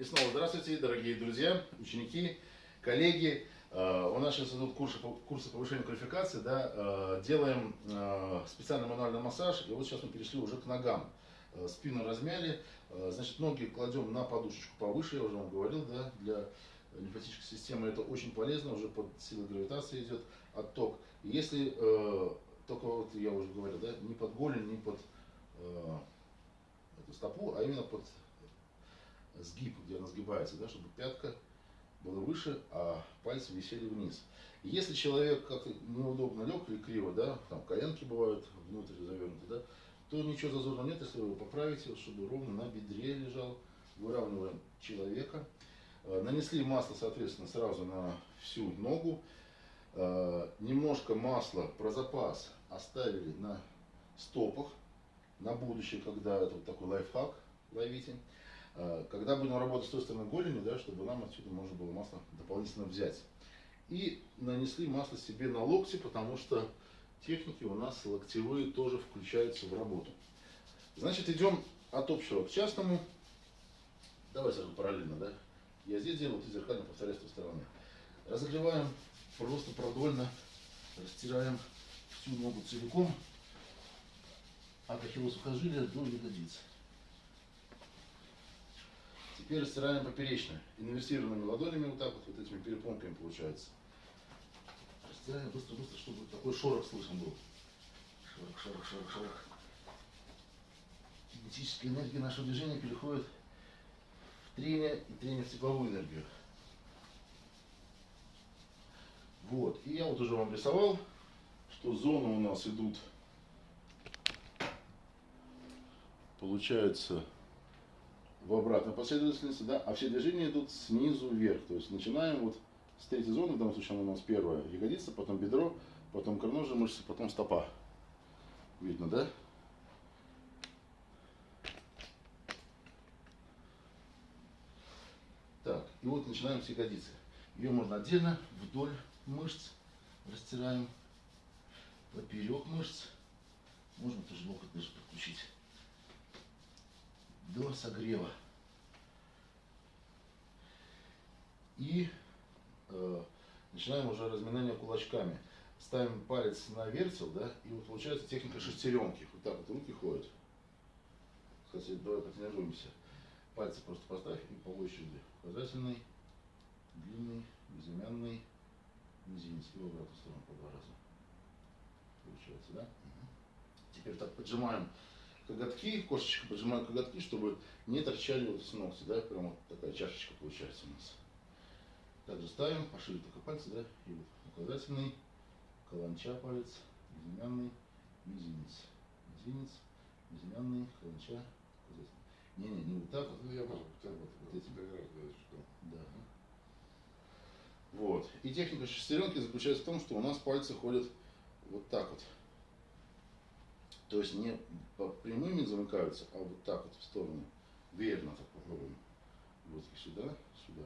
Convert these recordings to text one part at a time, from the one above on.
И снова здравствуйте, дорогие друзья, ученики, коллеги. Э, у нас сейчас идут курсы, курсы повышения квалификации, да, э, делаем э, специальный мануальный массаж, и вот сейчас мы перешли уже к ногам. Спину размяли, значит, ноги кладем на подушечку повыше, я уже вам говорил, да, для лимфатической системы это очень полезно, уже под силой гравитации идет отток. Если, только вот я уже говорил, да, не под голень, не под эту стопу, а именно под сгиб, где она сгибается, да, чтобы пятка была выше, а пальцы висели вниз. И если человек как-то неудобно лег или криво, да, там коленки бывают внутрь завернуты, да, то ничего зазорного нет, если вы его поправите, чтобы ровно на бедре лежал. Выравниваем человека. Э, нанесли масло, соответственно, сразу на всю ногу. Э, немножко масла про запас оставили на стопах, на будущее, когда это вот такой лайфхак, ловите. А, когда будем работать с той стороны голени, да, чтобы нам отсюда можно было масло дополнительно взять. И нанесли масло себе на локти, потому что техники у нас локтевые тоже включаются в работу. Значит, идем от общего к частному. Давай сразу параллельно, да? Я здесь делаю, ты зеркально повторяешь с той стороны. Разогреваем просто продольно, растираем всю ногу целиком от ахиллоса сухожилия до ягодицы. Теперь растираем поперечно, инверсированными ладонями, вот так вот, вот этими перепонками получается. Растираем быстро-быстро, чтобы такой шорох слышен был. Шорох, шорох, шорох, шорох. Кинетическая энергия нашего движения переходит в трение и трение в тепловую энергию. Вот, и я вот уже вам рисовал, что зоны у нас идут, получается, в обратной последовательности, да, а все движения идут снизу вверх. То есть начинаем вот с третьей зоны, в данном случае она у нас первая ягодица, потом бедро, потом икроножная мышца, потом стопа. Видно, да? Так, и вот начинаем с ягодицы. Ее можно отдельно, вдоль мышц растираем, поперек мышц. Можно тоже локоть даже подключить до согрева. И э, начинаем уже разминание кулачками. Ставим палец на вертел, да, и вот получается техника шестеренки. Вот так вот руки ходят. Кстати, давай потренируемся. Пальцы просто поставь и по очереди. Указательный, длинный, безымянный, мизинец. И в обратную сторону по два раза. Получается, да? Теперь так поджимаем коготки, кошечка поджимаю коготки, чтобы не торчали вот с ногти, да, прям вот такая чашечка получается у нас. Также ставим, пошире только пальцы, да, и вот указательный, каланча палец, безымянный, мизинец, мизинец, безымянный, каланча, указательный. Не-не, не вот так вот. Ну, я могу, так вот, вот эти. Да. Вот. И техника шестеренки заключается в том, что у нас пальцы ходят вот так вот. То есть не по прямыми замыкаются, а вот так вот в сторону. Верно так попробуем. Вот сюда, сюда,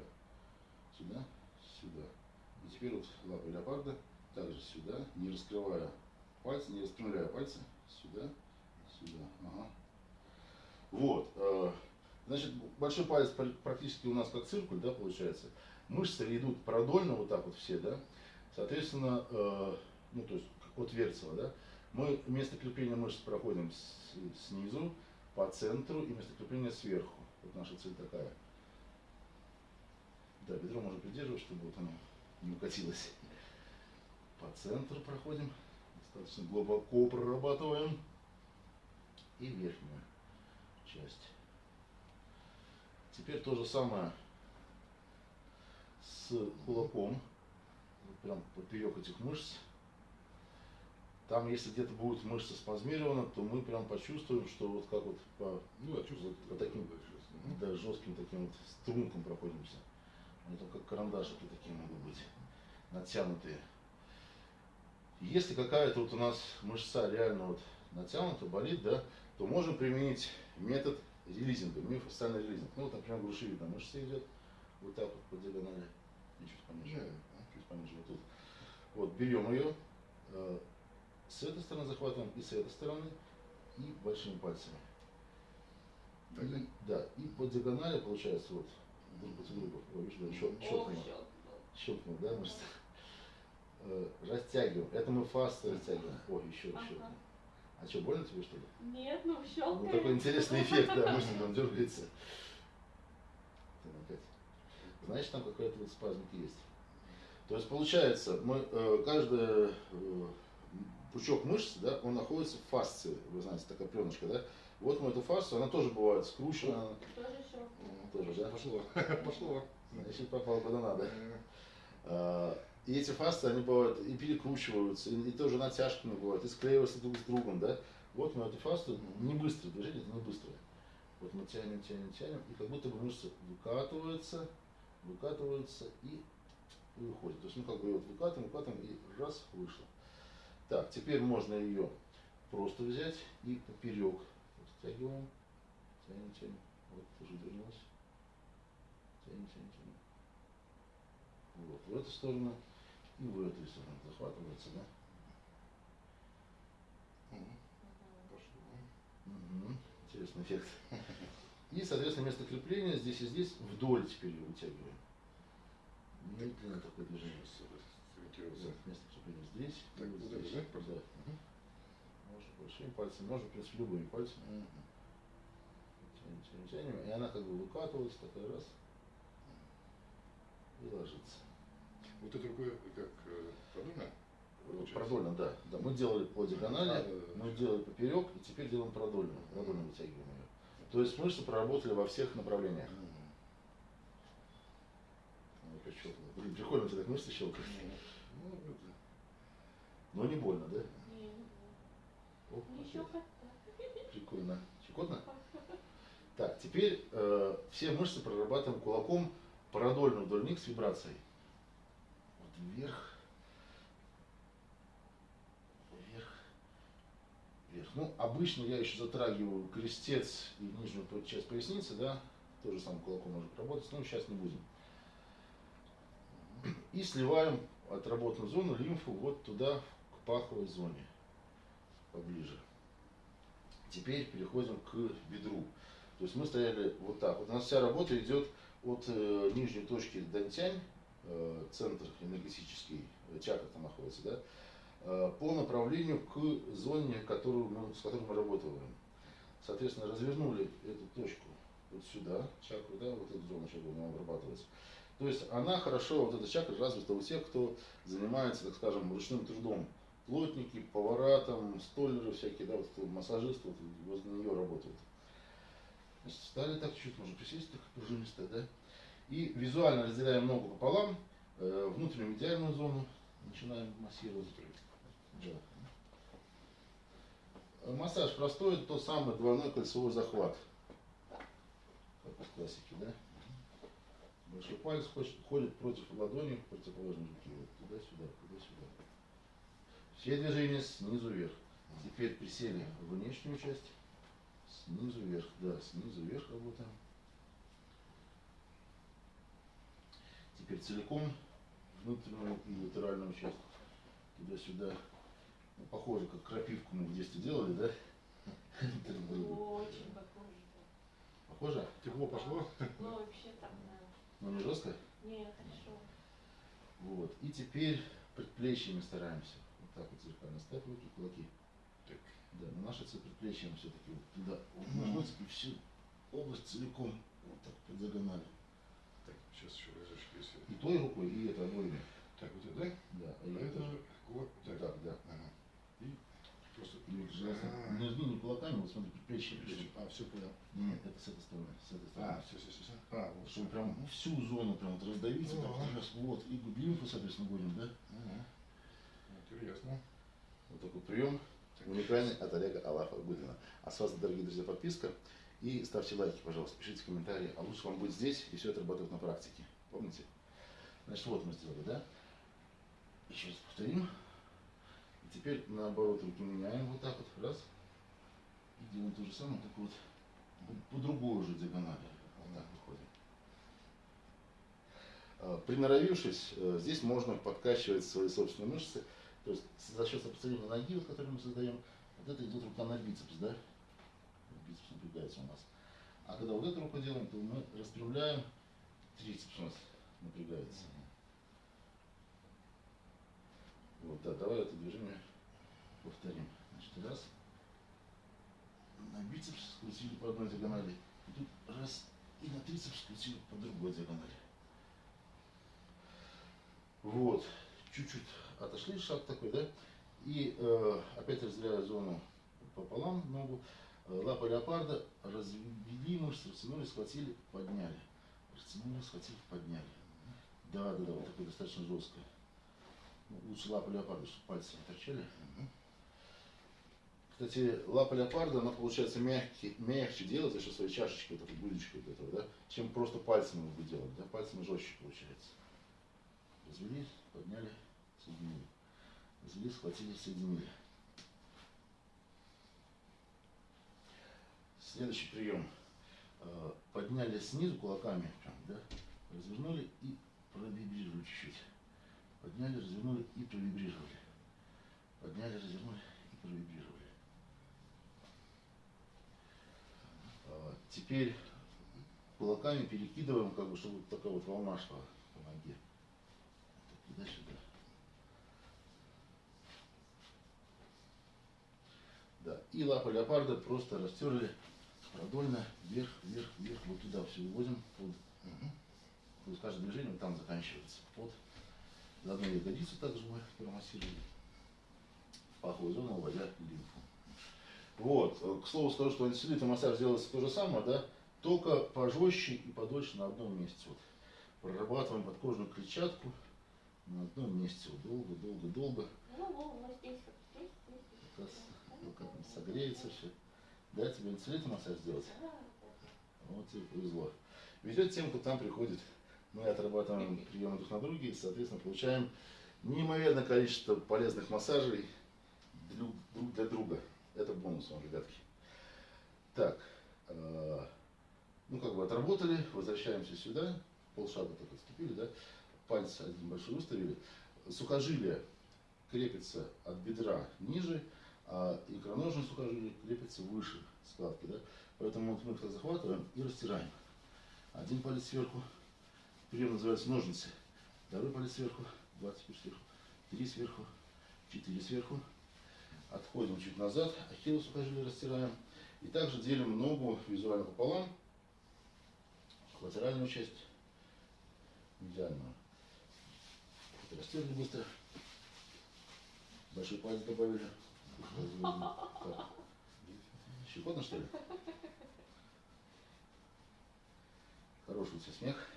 сюда, сюда. И теперь вот лапы леопарда также сюда, не раскрывая пальцы, не распрямляя пальцы. Сюда, сюда. Ага. Вот. Э, значит, большой палец практически у нас как циркуль, да, получается. Мышцы идут продольно, вот так вот все, да. Соответственно, э, ну, то есть, от Верцева, да. Мы место крепления мышц проходим с, снизу, по центру и место крепления сверху. Вот наша цель такая. Да, бедро можно придерживать, чтобы вот оно не укатилось. По центру проходим, достаточно глубоко прорабатываем. И верхнюю часть. Теперь то же самое с кулаком. Вот прям поперек этих мышц. Там, если где-то будет мышца спазмирована, то мы прям почувствуем, что вот как вот по, ну, вот, по таким да, жестким таким вот стрункам проходимся. Они там как карандашики такие могут быть, натянутые. Если какая-то вот у нас мышца реально вот натянута, болит, да, то можем применить метод релизинга, миофасциальный релизинг. Ну вот, например, груши видно, мышца идет вот так вот по диагонали, и чуть пониже, yeah. чуть пониже вот тут. Вот, берем ее, с этой стороны захватываем и с этой стороны, и большими пальцами. И, да, и по диагонали получается вот друг против друга. Ой, видишь, да, щел- Ох, щелкнуло. щелкнул. Щелкнул, да, мышцы? Э, Растягиваем. Это мы фасты растягиваем. Ой, еще. Ага. А что, больно тебе что ли? Нет, ну Ну, щелкает. такой интересный эффект, да, мышца там дергается. Там опять. Значит, там какая-то вот спазмик есть. То есть получается, мы э, каждый э, пучок мышц, да, он находится в фасции, вы знаете, такая пленочка, да. Вот мы эту фасцию, она тоже бывает скручена, Тоже щелкнул. тоже, да. Пошло. Пошло. Значит, попало куда надо. А, И эти фасты, они бывают и перекручиваются, и, и тоже натяжками бывают, и склеиваются друг с другом, да. Вот мы эту фасту, не быстрое движение, это не быстрое. Вот мы тянем, тянем, тянем, и как будто бы мышца выкатывается, выкатывается и выходит. То есть, ну, как бы ее вот выкатываем, выкатываем, и раз, вышло. Так, теперь можно ее просто взять и поперек стягиваем, тянем, тянем. Вот, тоже вернулась. Тянем, тянем, тянем. Вот, в эту сторону и в эту сторону захватывается, да? Интересный эффект. И, соответственно, место крепления здесь и здесь вдоль теперь ее вытягиваем. Медленно такое движение. Место крепления здесь. Так, вот вот это, здесь. да, Да. Мгм. Можно большими пальцами, можно, в принципе, любыми пальцами. Мгм. Тянем, тянем, тянем. И она как бы выкатывается, такая раз. И ложится. Вот это рукой как э, продольно? Получается? Продольно, да. да. Мы делали по диагонали, А, да, да, да. мы делали поперек, и теперь делаем продольно. Продольно вытягиваем ее. То есть мышцы проработали во всех направлениях. Ну. Блин, прикольно, тебя так мышцы щелкают. Но не больно, да? Не, Оп, не опять. щелкать. Прикольно. Щекотно? Так, теперь э, все мышцы прорабатываем кулаком продольно вдоль них с вибрацией. Вот вверх, вверх, вверх. Ну, обычно я еще затрагиваю крестец и нижнюю часть поясницы, да, тоже самым кулаком можно работать, но сейчас не будем. И сливаем отработанную зону лимфу вот туда, паховой зоне, поближе. Теперь переходим к бедру. То есть мы стояли вот так. Вот у нас вся работа идет от э, нижней точки Дантянь, э, центр энергетический, э, чакра там находится, да, э, по направлению к зоне, которую мы, с которой мы работаем. Соответственно, развернули эту точку вот сюда, чакру, да, вот эту зону чакры у него обрабатывается. То есть она хорошо, вот эта чакра развита у тех, кто занимается, так скажем, ручным трудом. Плотники, повара, там, столеры всякие, да, вот массажисты, вот возле нее работают. Встали так чуть-чуть, можно присесть так пружинисто, да. И визуально разделяем ногу пополам, э, внутреннюю медиальную зону начинаем массировать. Да. Массаж простой, тот самый двойной кольцевой захват. Как в классике, да? Большой палец ходит против ладони, противоположной руки. Вот туда-сюда, туда-сюда. Все движения снизу вверх. Теперь присели в внешнюю часть. Снизу вверх, да, снизу вверх работаем. Теперь целиком внутреннюю и латеральную часть. Туда-сюда. Ну, похоже, как крапивку мы в детстве делали, да? Очень похоже. Похоже? Тепло пошло? Ну, вообще там, да. Но не жестко? Не, хорошо. Вот. И теперь предплечьями стараемся. Вот так вот зеркально ставь руки, кулаки. Так. Да, но наша цель предплечьем все-таки вот туда умножить и всю область целиком вот так по диагонали. Так, сейчас еще разочек, если... И той рукой, и это обоими. Так, вот это, да? Да, а А это это кулак. Вот так, да. Ага. И просто... И вот желательно А. не жми не кулаками, вот смотри, предплечье. Предплечье. А, все понял. Нет, это с этой стороны, с этой стороны. А, все, все, все. А, вот. Чтобы прям всю зону прям вот раздавить, вот так Ага. раз, вот, и лимфу, соответственно, будем, да? Ага. Интересно. Вот такой прием. Уникальный от Олега Алафа Гудина. А с вас, дорогие друзья, подписка. И ставьте лайки, пожалуйста, пишите комментарии. А лучше вам быть здесь и все это работает на практике. Помните? Значит, вот мы сделали, да? Еще раз повторим. И теперь наоборот руки меняем вот так вот. Раз. И делаем то же самое, только вот по другой уже диагонали. Вот так выходим. А, Приноровившись, э, здесь можно подкачивать свои собственные мышцы. То есть за счет сопоставления ноги, вот, который мы создаем, вот это идет рука на бицепс, да? Бицепс напрягается у нас. А когда вот эту руку делаем, то мы распрямляем трицепс у нас напрягается. Вот, да, давай это движение повторим. Значит, раз. На бицепс скрутили по одной диагонали. И тут раз. И на трицепс скрутили по другой диагонали. Вот. Чуть-чуть отошли, шаг такой, да? И э, опять разделяю зону пополам ногу. Э, Лапа леопарда развели мышцы, растянули, схватили, подняли. Растянули, схватили, подняли. Да, да, да, вот такое достаточно жесткое. Ну, Лучше лапа леопарда, чтобы пальцы не торчали. Кстати, лапа леопарда, она получается мягкий, мягче делать за счет своей чашечки, вот этой булечки вот этого, да, чем просто пальцами вы делать, да, пальцами жестче получается. Развели, подняли, соединили. Развели, схватили, соединили. Следующий прием. Э, Подняли снизу кулаками, прям, да, развернули и провибрировали чуть-чуть. Подняли, развернули и провибрировали. Подняли, развернули и провибрировали. А, Теперь кулаками перекидываем, как бы, чтобы вот такая вот волна шла по ноге. Так. Да. И лапы леопарда просто растерли продольно, вверх, вверх, вверх, вот туда все выводим. Под. То есть каждое движение вот там заканчивается. Под. Заодно ягодицу также мы промассировали. Паховую зону, уводя лимфу. Вот. К слову скажу, что антицеллюлитный массаж делается то же самое, да, только пожестче и подольше на одном месте. Вот. Прорабатываем подкожную клетчатку на одном месте. Вот. Долго, долго, долго. Ну, вот здесь, здесь, здесь. Как, он согреется все. Да, тебе антицеллюлитный массаж сделать? Вот тебе повезло. Везет тем, кто там приходит. Мы отрабатываем приемы друг на друге и, соответственно, получаем неимоверное количество полезных массажей друг для друга. Это бонус вам, ребятки. Так, э, ну как бы отработали, возвращаемся сюда, полшага так отступили, да, пальцы один большой выставили. Сухожилие крепится от бедра ниже, а икроножные сухожилия крепятся выше складки, да. Поэтому вот мы их захватываем и растираем. Один палец сверху, прием называется ножницы. Второй палец сверху, два теперь сверху, три сверху, четыре сверху. Отходим чуть назад, ахиллу сухожилие растираем. И также делим ногу визуально пополам. Латеральную часть, медиальную. Это растерли быстро. Большой палец добавили. Щекотно, что ли? Хороший у тебя смех.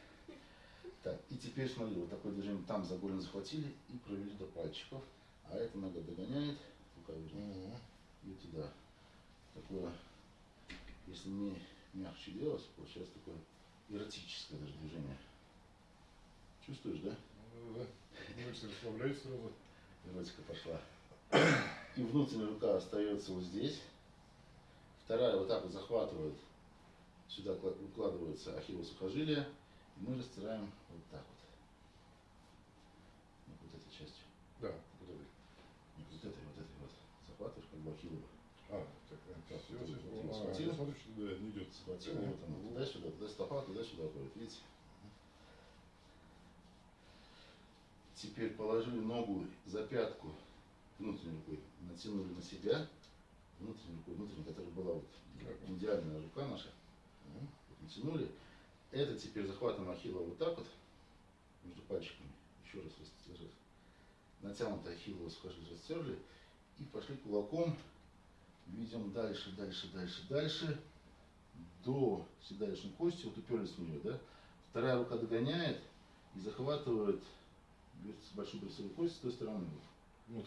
Так, и теперь смотри, вот такое движение там за голень захватили и провели до пальчиков. А эта нога догоняет, рука вернее, и туда. Такое, если не мягче делать, получается такое эротическое даже движение. Чувствуешь, да? Ну, да. Мышцы расслабляются сразу. Эротика пошла. И внутренняя рука остается вот здесь. Вторая вот так вот захватывает. Сюда кла- укладывается ахиллово сухожилие. И мы растираем вот так вот. Вот этой частью. Да, вот это. Не вот этой, вот этой вот. Захватываешь как бы ахиллово. А, так, так, все, вот вот А, схватил. я смотрю, что да, не идет. Схватил, вот оно. Туда-сюда, туда стопа, туда-сюда ходит. Видите? Теперь положили ногу за пятку внутренней рукой, натянули на себя, внутренней рукой, внутренней, которая была вот идеальная рука наша, вот натянули. Это теперь захватываем ахилла вот так вот, между пальчиками, еще раз растяжать. Натянутое ахиллово сухожилие растерли и пошли кулаком, ведем дальше, дальше, дальше, дальше, до седалищной кости, вот уперлись в нее, да. Вторая рука догоняет и захватывает большую берцовую кость с той стороны. вот.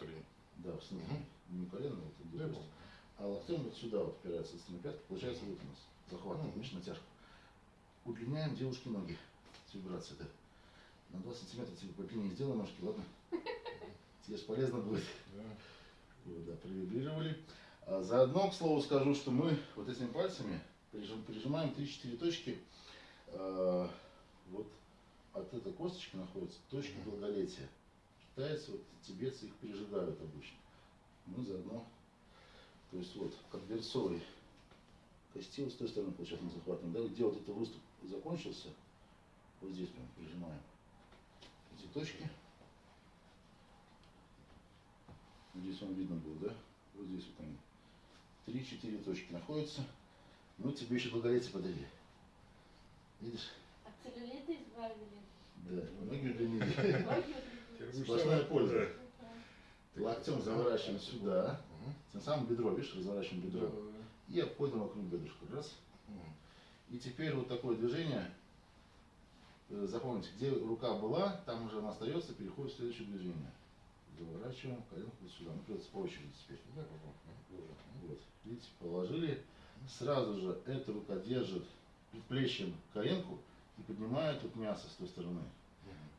Да, в снизу. Не колено, вот где Да, я кость. помню. А локтем вот сюда вот упирается на пятку, получается вот у нас захват, Мгм. видишь, натяжка. Удлиняем девушке ноги с вибрацией, да. На 2 сантиметра тебе по длине сделай ножки, ладно? Тебе же полезно будет. Да. Вот, да, провибрировали. А заодно, к слову, скажу, что мы вот этими пальцами прижим- прижимаем 3-4 точки. А, вот от этой косточки находятся точки долголетия. Китайцы, вот тибетцы их прижигают обычно. Мы заодно, то есть вот, как берцовый костил с той стороны, получается, мы захватываем, да, где вот этот выступ закончился, Вот здесь прям прижимаем эти точки. Здесь вам видно было, да? Вот здесь вот они. Три-четыре точки находятся. Мы тебе еще долголетие подарили. Видишь? От целлюлита избавили. Да, ноги удлинили. Сплошная польза. Локтем заворачиваем сюда. Тем самым бедро, видишь, разворачиваем бедро. И обходим вокруг бедрышка. Раз. И теперь вот такое движение. Э, Запомните, где рука была, там уже она остается, переходит в следующее движение. Заворачиваем коленку вот сюда. Ну, придется по очереди теперь. Вот. Видите, положили. Сразу же эта рука держит предплечьем коленку и поднимает вот мясо с той стороны.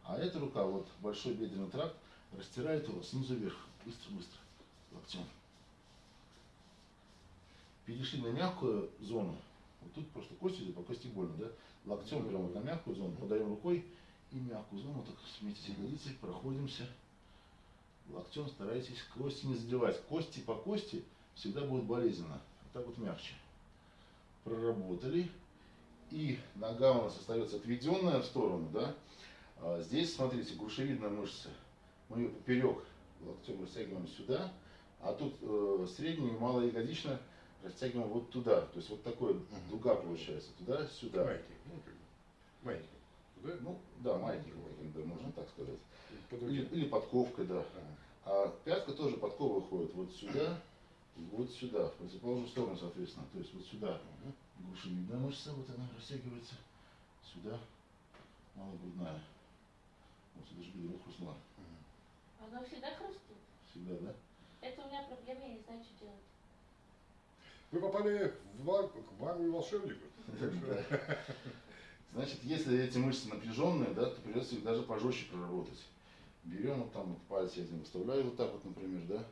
А эта рука, вот большой бедренный тракт, растирает его снизу вверх. Быстро-быстро. Локтем. Перешли на мягкую зону. Вот тут просто кости по кости больно, да? Локтем прямо вот на мягкую зону, подаем рукой и мягкую зону, так вместе с ягодицей проходимся. Локтем старайтесь кости не задевать. Кости по кости всегда будет болезненно. Вот так вот мягче. Проработали. И нога у нас остается отведенная в сторону, да? А здесь, смотрите, грушевидная мышца. Мы ее поперек локтем растягиваем сюда, а тут э, средняя и малая ягодичная растягиваем вот туда. То есть вот такой дуга получается. Туда-сюда. Маленький. Ну. Маленький. Туда? Ну, да, каким, да, можно так сказать. Или, или подковкой, да. А пятка тоже подковы выходит вот сюда и вот сюда, в противоположную сторону, соответственно. То есть вот сюда грушевидная мышца, вот она растягивается. Сюда малогрудная. Вот сюда же бедро хрустнуло. Мгм. Оно всегда хрустит. Всегда, да? Это у меня проблема, я не знаю, что делать. Вы попали в магу и волшебнику. Да. Значит, если эти мышцы напряженные, да, то придется их даже пожестче проработать. Берем вот там вот пальцы, я один выставляю вот так вот, например, да,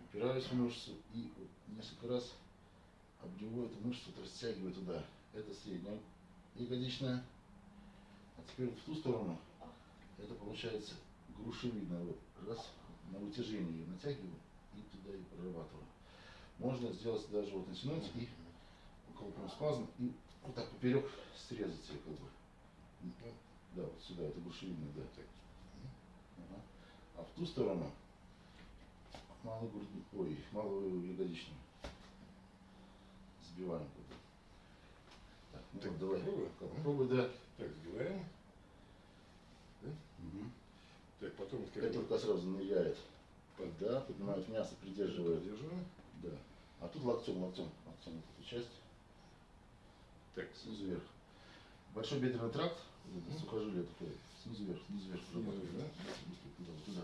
упираюсь в мышцу и вот несколько раз обдеваю эту мышцу, вот растягиваю туда. Это средняя ягодичная. А теперь вот в ту сторону, это получается грушевидная. Вот раз, на вытяжение ее натягиваю и туда и прорабатываю. Можно сделать даже вот натянуть и около прям спазм и вот так поперек срезать ее как бы. Да, вот сюда, это грушевидная, да. Так. Ага. А в ту сторону малую грудную, ой, малую ягодичную. Сбиваем как бы. Так, ну Так, вот давай, попробуй? попробуй, да. Так, сбиваем. Так, потом как Эта рука сразу ныряет. Да, поднимает мясо, придерживает. Поддерживаем. Да. А тут локтем, локтем, локтем вот эту часть. Так, снизу вверх. Большой бедренный тракт, Мгм. сухожилие такое, снизу вверх, снизу вверх. Снизу вверх, да? Туда, туда.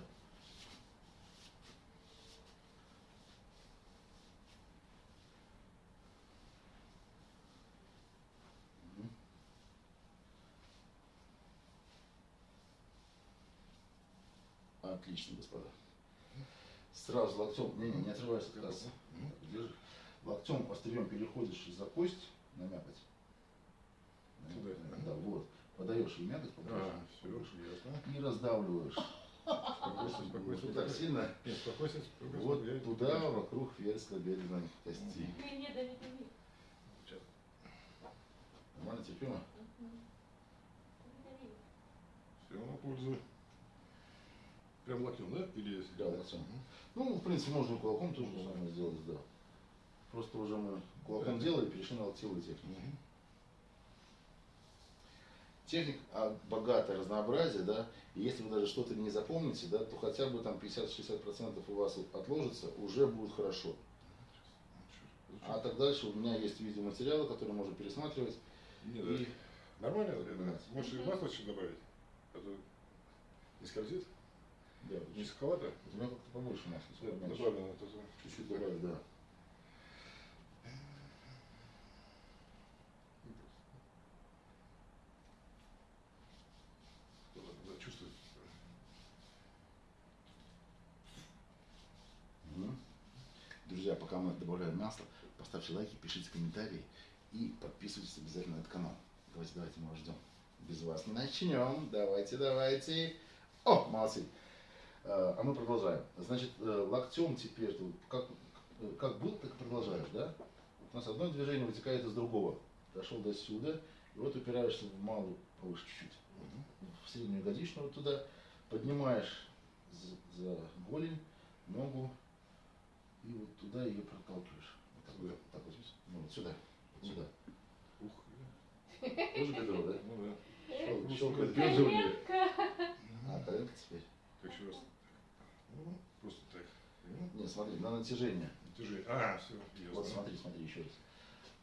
Отлично, господа. Сразу локтем, не, не, не отрывайся от. Так, держи. Локтем острием переходишь за кость на мякоть. На Туда. Да, вот. Подаешь ей мякоть побольше, А, все, ясно. и раздавливаешь. Не спокойствие. так сильно. Нет. Вот туда, вокруг верхнебедренной кости. Не, не, дави, дави. Сейчас. Нормально, терпимо? Дави, дави. Все на пользу. Прям локтем, да? Или. Да, локтем. Ну, в принципе, можно кулаком тоже самое сделать, да. Просто уже мы кулаком Да. делали, перешли на локтевые техники. Мгм. Техник а, богатое разнообразие, да, и если вы даже что-то не запомните, да, то хотя бы там 50-60% у вас отложится, уже будет хорошо. А так дальше у меня есть видеоматериалы, которые можно пересматривать. Нет, И да. Нормально, Да. Можешь и масло еще добавить. А то не скользит, да, не суховато. у меня как-то побольше масла, Да, это- Чуть-чуть добавить, да. Чувствует. Друзья, пока мы добавляем масло, поставьте лайки, пишите комментарии и подписывайтесь обязательно на этот канал. Давайте, давайте, мы вас ждем. Без вас не начнем. Давайте, давайте. О, молодцы. Э, А мы продолжаем. Значит, э, локтем теперь, ты вот как, э, как был, так и продолжаешь, да? У нас одно движение вытекает из другого. Дошел до сюда, и вот упираешься в малую повыше чуть-чуть. среднюю ягодичную вот туда, поднимаешь за, за голень, ногу и вот туда ее проталкиваешь. Вот так, вот, так вот, ну, вот сюда, вот сюда. Ух, Тоже готово, да? ну да. Щел- щелкает. Коленка. А, коленка теперь. Так еще раз. Ну, просто так. Ну, Не, смотри, на натяжение. Натяжение. А, все, ясно. Вот смотри, смотри еще раз.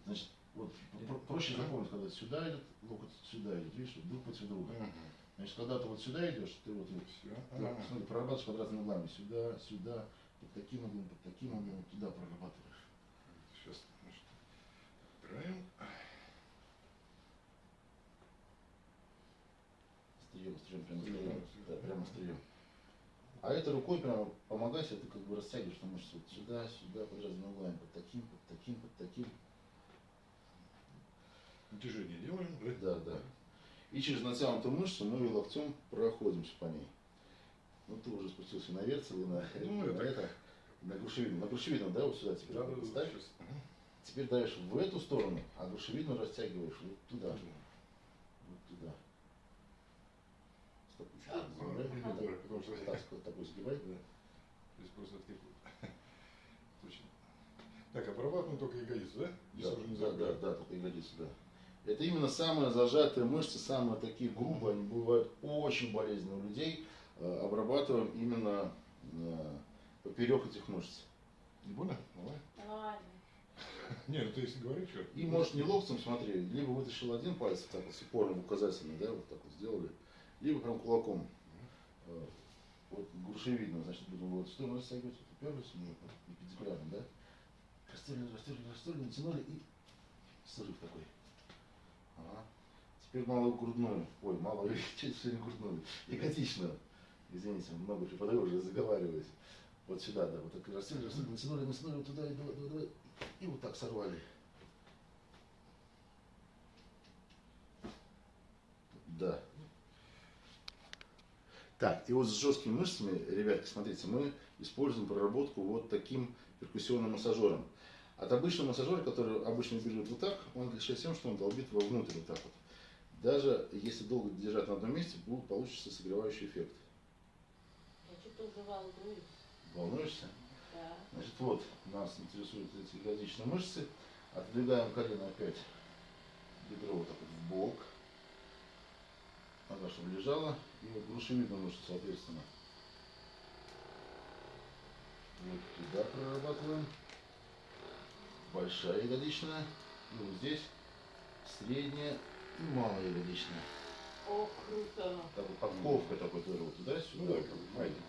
Значит, вот про- проще запомнить, когда сюда идет, локоть сюда идет, видишь, друг против друга. Ага. Значит, когда ты вот сюда идешь, ты вот, вот Все. Вот, смотри, прорабатываешь квадратными углами. Сюда, сюда, под таким углом, под таким углом, туда прорабатываешь. Сейчас, значит, убираем. Острием, острием, прямо Острием, острием. острием. Да, прямо острием. А это рукой прямо помогай себе, ты как бы растягиваешь там мышцы вот сюда, сюда, под разными углами, под таким, под таким, под таким. Натяжение делаем, да? Да, да. И через натянутую мышцу мы локтем проходимся по ней. Ну ты уже спустился на верцел и на, Ну, на это- это, на грушевидную. На грушевидную, да, вот сюда теперь Да, да, да. Сейчас. Ага. Теперь даешь в эту сторону, а грушевидную растягиваешь вот туда. Вот туда. А, потому что- Так, вот такой сгибай. Да. Здесь просто откликнул. Точно. Так, обрабатываем только ягодицу, да? Здесь Да, уже не да, да, да, только ягодицы, да. Это именно самые зажатые мышцы, самые такие грубые, они бывают очень болезненные у людей. Э, Обрабатываем именно э, поперек этих мышц. Не больно? Давай. Не, ну ты если говоришь, что? И можешь не локтем, смотри, либо вытащил один палец, так вот с упором указательный, да, вот так вот сделали, либо прям кулаком. Э, Вот грушевидно, значит, будем вот в сторону растягивать, уперлись, мы не перпендикулярно, да? Растерли, растерли, растерли, натянули и срыв такой. Ага. Теперь малую грудную, ой, малую, чуть сегодня грудную, ягодичную. Извините, много преподаю, уже заговариваюсь. Вот сюда, да, вот так растерли, растерли, натянули, натянули, вот туда, и давай, давай. И вот так сорвали. Да. Так, и вот с жесткими мышцами, ребятки, смотрите, мы используем проработку вот таким перкуссионным массажером. От обычного массажера, который обычно бежит вот так, он отличается тем, что он долбит вовнутрь вот так вот. Даже если долго держать на одном месте, будет получится согревающий эффект. Я что-то уже волнуюсь. Волнуешься? Да. Значит, вот нас интересуют эти ягодичные мышцы. Отодвигаем колено опять. Бедро вот так вот в бок. Нога, чтобы лежала. И вот грушевидную мышцу, соответственно. Вот туда прорабатываем. Большая ягодичная. И вот здесь средняя и малая ягодичная. О, круто. Так вот подковка такой тоже вот туда-сюда. Ну да, как знаете.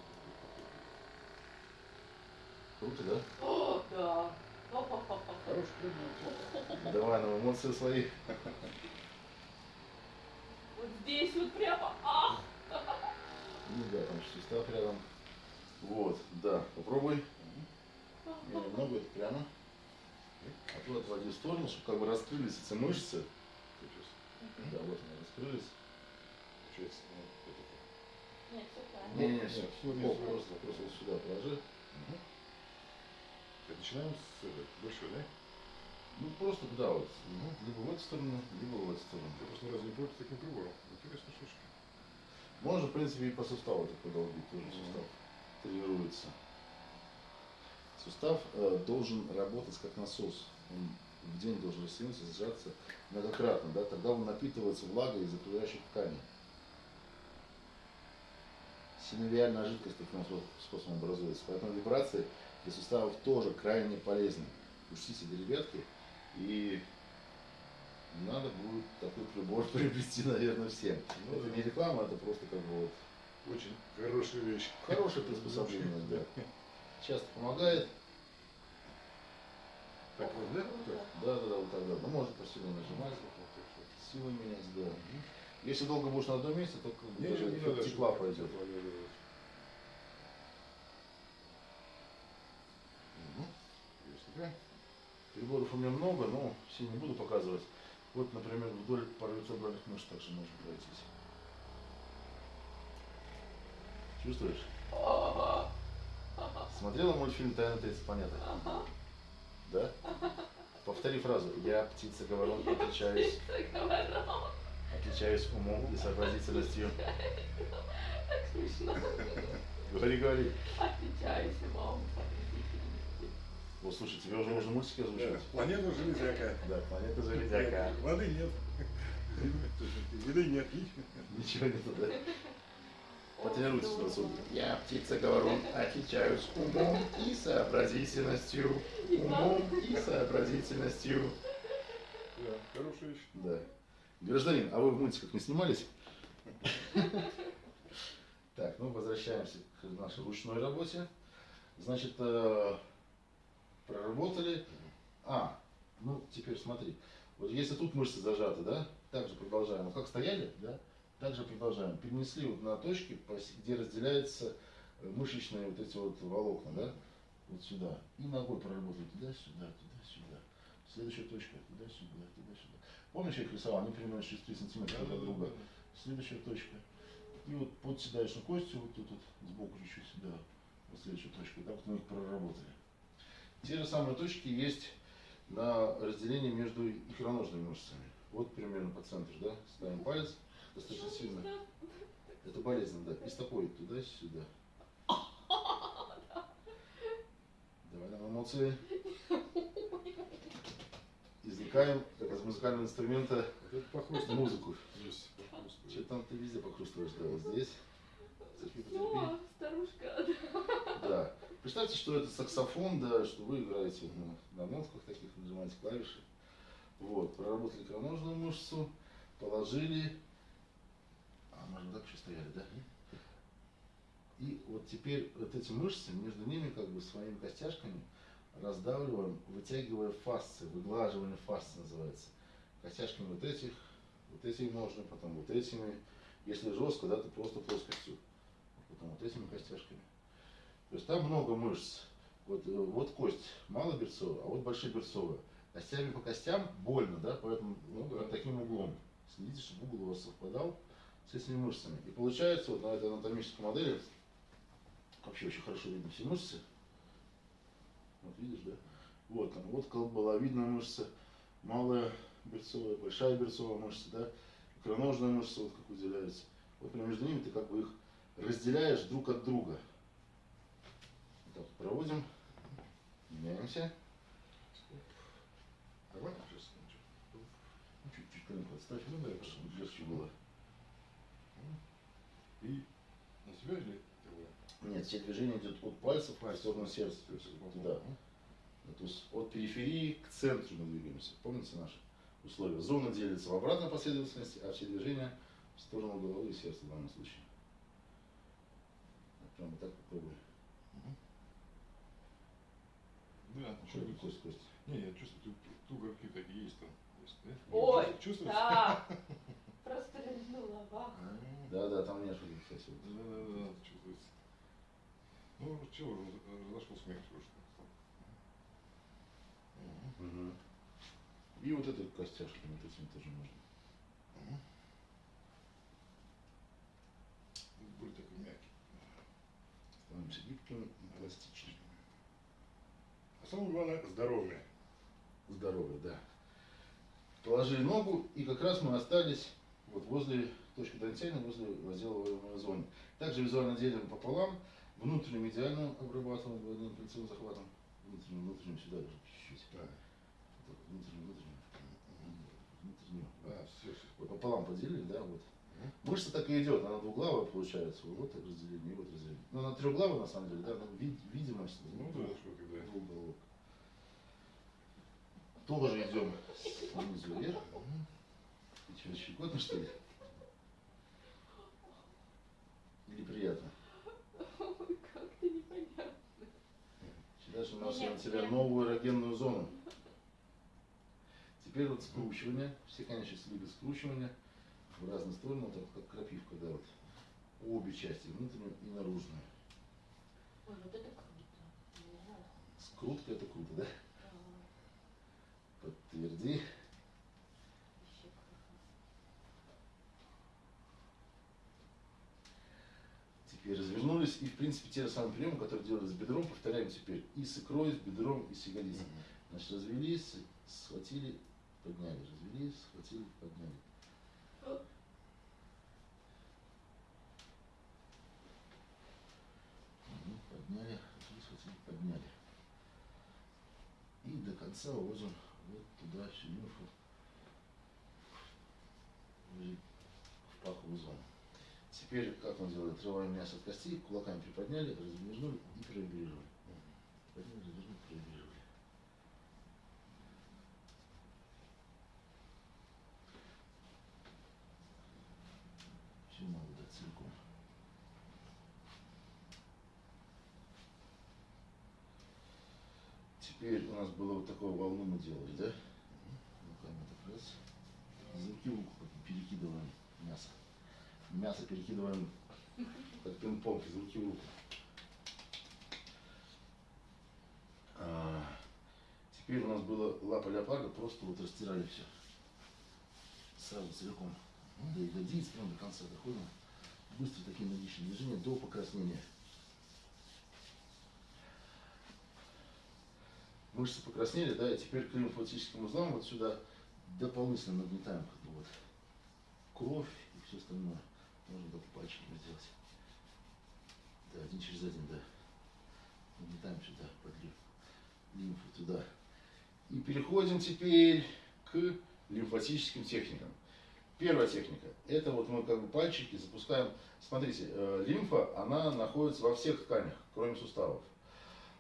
Круто, да? О, да. Хороший предмет. Давай нам эмоции свои. Вот здесь вот прямо. Ах! Ну да, сустав рядом. Вот, да, попробуй. Не, немного это прямо. А то отводи в сторону, чтобы как бы раскрылись эти мышцы. Сейчас. Да, вот они раскрылись. Получается, ну, вот это. Нет, все правильно. Не, не, нет, все, всё вниз, просто, просто, вот сюда положи. Так, начинаем с этой, большой, да? Ну просто туда вот. Мгм. Либо в эту сторону, либо в эту сторону. Я просто ни разу не пробовал таким прибором. Интересно, слушай. Можно, в принципе, и по суставу так подолбить, тоже сустав тренируется. Сустав э, должен работать как насос. Он в день должен растянуться, сжаться многократно, да, тогда он напитывается влагой из окружающих тканей. Синовиальная жидкость таким способом образуется. Поэтому вибрации для суставов тоже крайне полезны. Учтите, ребятки, и надо будет такой прибор приобрести, наверное, всем. Ну это да. не реклама, это просто как бы вот Очень хорошая вещь. хорошее приспособление, да. Часто помогает. Так вот, да? Да, да, да, вот так, да. Ну, может посильно нажимать, Вот так вот. силы менять, да. Если долго будешь на одном месте, то как бы Не, даже не надо, тепла такая. Приборов у меня много, но все не буду показывать. Вот, например, вдоль паравертебральных мышц также можно пройтись. Чувствуешь? Смотрела мультфильм «Тайна третьей планеты»? Да? Повтори фразу. Я птица говорон, отличаюсь. Отличаюсь умом и сообразительностью. Так смешно. Говори, говори. Отличаюсь умом. Вот, слушай, тебе уже можно мультики озвучивать? Да, Планета Железяка. Да, планета Железяка. Воды нет. Еды нет. Ничего нету, да? Потренируйтесь на суд. Я, птица говорун, отличаюсь умом и сообразительностью. Умом и сообразительностью. Да, хорошая вещь. Да. Гражданин, а вы в мультиках не снимались? Так, ну возвращаемся к нашей ручной работе. Значит, э, проработали. А, ну теперь смотри. Вот если тут мышцы зажаты, да, также продолжаем. Вот как стояли, да, также продолжаем. Перенесли вот на точки, где разделяются э, мышечные вот эти вот волокна, да, вот сюда. И ногой проработали туда-сюда, туда-сюда. Следующая точка, туда-сюда, туда-сюда. Помнишь, я их рисовал? Они примерно 6-3 сантиметра друг от друга. Следующая точка. И вот под седалищной костью, вот тут вот, сбоку чуть-чуть сюда, вот следующая точка. Так вот мы их проработали. Те же самые точки есть на разделении между икроножными мышцами. Вот примерно по центру, да? Ставим палец достаточно сильно. Это болезненно, да. И стопой туда-сюда. Давай нам эмоции. Извлекаем, как из музыкального инструмента, музыку. Что там ты везде похрустываешь, да, вот здесь. Терпи, потерпи. Все, старушка. Да. Представьте, что это саксофон, да, что вы играете на, на нотках таких, нажимаете клавиши. Вот, проработали икроножную мышцу, положили. А, можно так еще стояли, да? И вот теперь вот эти мышцы, между ними как бы своими костяшками раздавливаем, вытягивая фасции, выглаживание фасции называется. Костяшками вот этих, вот этими ножны, потом вот этими. Если жестко, да, то просто плоскостью. Потом вот этими костяшками. То есть там много мышц. Вот, э, вот кость малоберцовая, а вот большеберцовая. Костями по костям больно, да, поэтому ну, под таким углом. Следите, чтобы угол у вас совпадал с этими мышцами. И получается вот на этой анатомической модели вообще очень хорошо видно все мышцы. Вот видишь, да? Вот там, вот колболовидная мышца, малая берцовая, большая берцовая мышца, да, икроножная мышца, вот как выделяется. Вот между ними ты как бы их разделяешь друг от друга. Так проводим, меняемся. Давай сейчас. Ну, Чуть-чуть коленку отставь, Ну да, чтобы легче было. И на себя или? Нет, все движения идет от пальцев в сторону сердца. То есть туда. Ну, То есть от периферии к центру мы двигаемся. Помните наши условия? Зона делится в обратной последовательности, а все движения в сторону головы и сердца в данном случае. Прямо так попробуй. Да, Что это чувствую. кость, кость? Не, я чувствую, тут тугорки такие есть там. Есть, да? Ой, Чувствуешь? да. Прострельнула вах. Да, да, там нервы, кстати. вот. Да, да, да, чувствуется. Ну, чего, разошел смех немножко. Мгм. И вот этой костяшками, вот этими тоже можно. Более такой мягкий. Становимся гибкими и пластичными. А самое главное, здоровье. Здоровье, да. Положили ногу, и как раз мы остались вот возле точки дантельной, возле возделываемой зоны. Также визуально делим пополам, внутреннюю медиальную обрабатываем двойным кольцевым захватом, внутреннюю, внутреннюю сюда даже чуть-чуть. Да. Внутреннюю, внутреннюю, внутреннюю. Да, все, все. Пополам поделили, да, вот. Мышца так и идет, она двуглавая получается, вот так разделение, и вот разделение. Ну, она трехглавая на самом деле, да, но вид- видимость Ну да, что когда. двух головок. Тоже идем снизу вверх. И что, щекотно что ли? Или приятно? Ой, как-то непонятно. Дальше у нас на тебя новую эрогенную зону. Теперь вот скручивание. Все конечности любят скручивание в разные стороны, вот так как крапивка, да, вот. Обе части, внутреннюю и наружную. Ой, вот это круто. Скрутка это круто, да? Подтверди. Теперь развернулись и в принципе те же самые приемы, которые делали с бедром, повторяем теперь и с икрой, с бедром и с ягодицей. Значит, развелись, схватили, подняли, развелись, схватили, подняли. подняли. И до конца уводим вот туда лимфу в паховую зону. Теперь, как мы делаем, отрываем мясо от костей, кулаками приподняли, развернули и проигрировали. Подняли, проигрировали. Все надо дать целиком. Теперь у нас было вот такую волну мы делали, да? Руками так раз. Руку перекидываем мясо. Мясо перекидываем как пинг-понг в руку. А, теперь у нас было лапа леопарда, просто вот растирали все. Сразу целиком. До ягодиц, прям до конца доходим. Быстро такие энергичные движения до покраснения. Мышцы покраснели, да, и теперь к лимфатическим узлам вот сюда дополнительно нагнетаем как бы вот кровь и все остальное. Можно только пальчиками сделать. Да, один через один, да. Нагнетаем сюда, под лим- лимфу туда. И переходим теперь к лимфатическим техникам. Первая техника. Это вот мы как бы пальчики запускаем. Смотрите, э, лимфа, она находится во всех тканях, кроме суставов.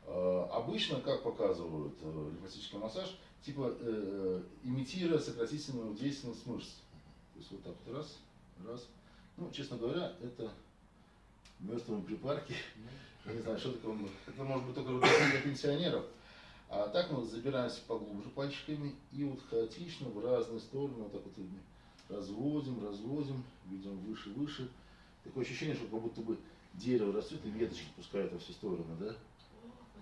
Э, Обычно, как показывают э, лимфатический массаж, типа э, имитируя сократительную действенность мышц. То есть вот так вот раз, раз. Ну, честно говоря, это мертвые припарки. Я не знаю, что такое. Это может быть только для пенсионеров. А так мы забираемся поглубже пальчиками и вот хаотично в разные стороны, вот так вот разводим, разводим, видим выше, выше. Такое ощущение, что как будто бы дерево растет и веточки пускают во все стороны, да?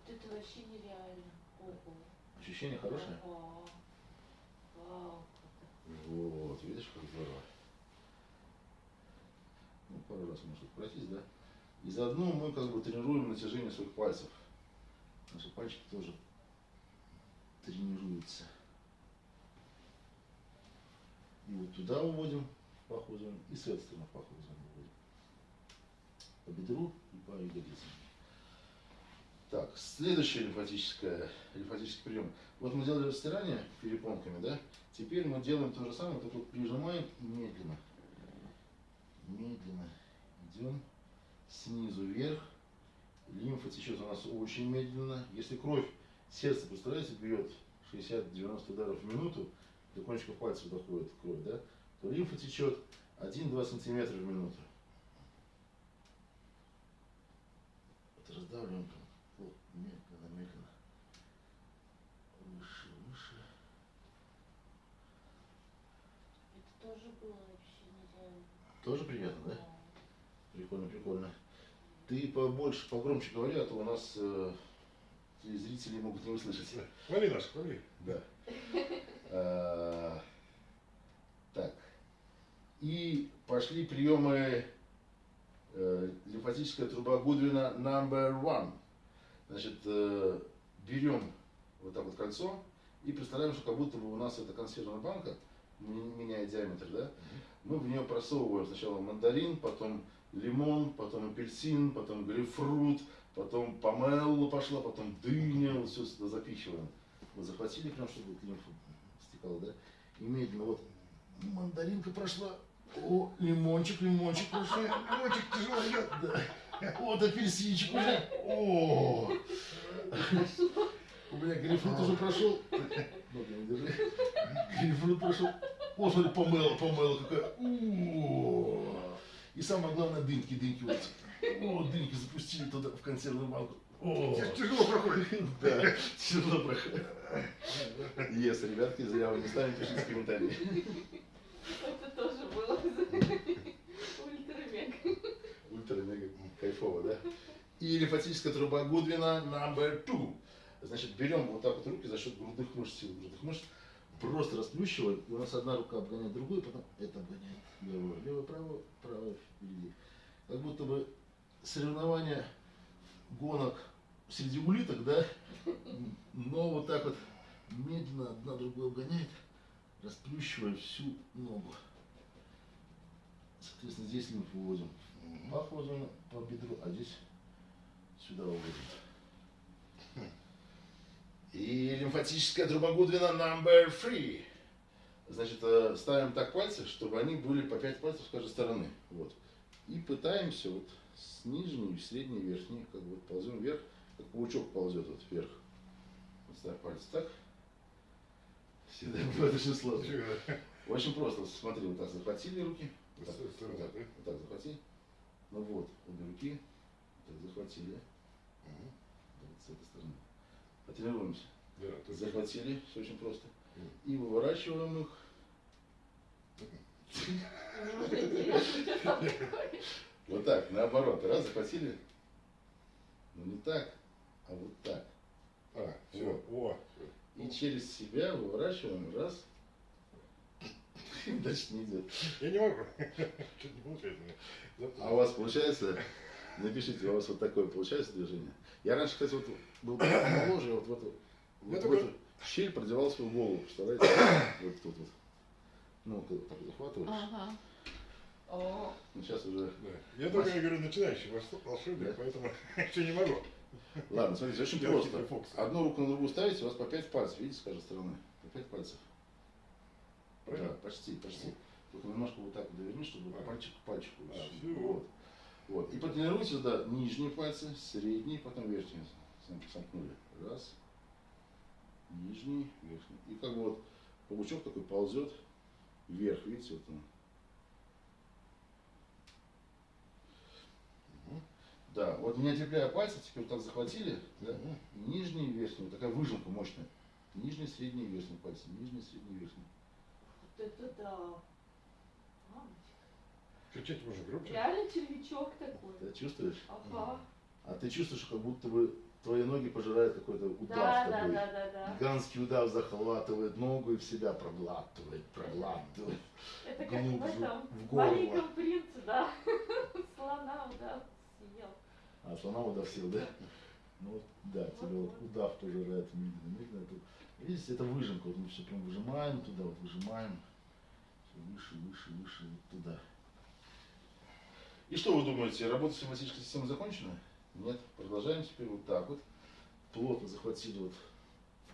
Это вообще нереально. Ого. Ощущение хорошее? Вау, как Вот, видишь, как здорово. Ну, пару раз может пройтись, да? И заодно мы как бы тренируем натяжение своих пальцев. Наши пальчики тоже тренируются. И вот туда уводим в паховую зону, и с этой стороны в паховую зону уводим. По бедру и по ягодицам. Так, следующий лимфатическое, лимфатический прием. Вот мы делали растирание перепонками, да? Теперь мы делаем то же самое, только вот прижимаем медленно. Медленно идем снизу вверх. Лимфа течет у нас очень медленно. Если кровь, сердце, представляете, бьет 60-90 ударов в минуту, до кончиков пальцев доходит кровь, да? То лимфа течет 1-2 сантиметра в минуту. Вот раздавливаем там. Вот, медленно, медленно. Выше, выше. Это тоже было вообще нереально. Тоже приятно, да? Прикольно, прикольно. Ты побольше, погромче говори, а то у нас э, зрители могут не услышать. Хвали наш, хвали. Да. А, Так. И пошли приемы э, лимфатическая труба Гудвина number one. Значит, э, берем вот так вот кольцо и представляем, что как будто бы у нас это консервная банка, м- меняя диаметр, да? Мы в нее просовываем сначала мандарин, потом лимон, потом апельсин, потом грейпфрут, потом помело пошла, потом дыня, вот все сюда запихиваем. Вот захватили прям, чтобы вот лимфа стекала, да? И медленно вот мандаринка прошла, о, лимончик, лимончик прошел, лимончик тяжело идет, да. Вот апельсинчик уже, о, у меня грейпфрут уже прошел, прям держи. грейпфрут прошел, о, смотри, помело, помело какая, о, и самое главное, дынки, дынки вот. О, дынки запустили туда в консервную банку. О, Тяжело проходит. да, тяжело проходит. Yes, ребятки, зря вы не ставите, пишите комментарии. Это тоже было ультра-мега. Ультра-мега кайфово, да? И лимфатическая труба Гудвина number two. Значит, берем вот так вот руки за счет грудных мышц, силы грудных мышц, просто расплющиваем, и у нас одна рука обгоняет другую, потом это обгоняет левую, левую, правую, правую впереди. Как будто бы соревнования гонок среди улиток, да? Но вот так вот медленно одна другую обгоняет, расплющивая всю ногу. Соответственно, здесь лимфу выводим паховую зону по бедру, а здесь сюда уводим. И лимфатическая труба Гудвина number three. Значит, э, ставим так пальцы, чтобы они были по 5 пальцев с каждой стороны. Вот. И пытаемся вот с нижней, средней, верхней, как бы вот ползем вверх, как паучок ползет вот вверх. Вот ставь пальцы так. Всегда бывает очень сложно. Очень просто. Смотри, вот так захватили руки. Вот Так, вот так, вот так захвати. Ну вот, обе руки. Вот так захватили. Вот с этой стороны. Потренируемся. Да, Захватили, все очень просто. И выворачиваем их. Что. Вот так, наоборот. Раз, захватили. Ну не так, а вот так. А, все, о, И через себя выворачиваем. Раз. Дальше не идет. Я не могу. Что-то не получается. А у вас получается? Напишите, у вас вот такое получается движение. Я раньше, кстати, вот был помоложе, вот в эту, вот в эту щель продевал свою голову, представляете? Вот тут вот. Ну, вот так захватываешь. Ага. О, Ну, сейчас уже... Да. Я только, я говорю, начинающий волшеб- волшебник, Да. поэтому еще не могу. Ладно, смотрите, очень Я просто. Одну руку на другую ставите, у вас по 5 пальцев, видите, с каждой стороны? По 5 пальцев. Правильно? Да, почти, почти. Только немножко вот так вот доверни, чтобы А. пальчик к пальчику. А, Вот. Вот. И потренируйте, да, нижние пальцы, средние, потом верхние. Сомкнули. Раз. Нижний, верхний. И как бы вот паучок такой ползет вверх, видите, вот он. Да, вот не отлепляя пальцы, теперь вот так захватили, да, и нижний и верхний, вот такая выжимка мощная. Нижний, средний, верхний пальцы, нижний, средний, верхний. вот это да. Мамочка. Чуть-чуть уже громче. Реально червячок такой. Ты чувствуешь? Ага. А ты чувствуешь, как будто бы твои ноги пожирает какой-то удав Да, такой. да, да, да. Гигантский удав захватывает ногу и в себя проглатывает, проглатывает. Это как в этом в горло. маленьком принце, да. Слона, да, съел. А слона удав съел, да? Ну вот, да, тебя вот Вот-вот. удав пожирает медленно, медленно. Тут, видите, это выжимка, вот мы все прям выжимаем туда, вот выжимаем. Всё выше, выше, выше, вот туда. И что вы думаете, работа соматической системы закончена? Нет, продолжаем теперь вот так вот. Плотно захватили вот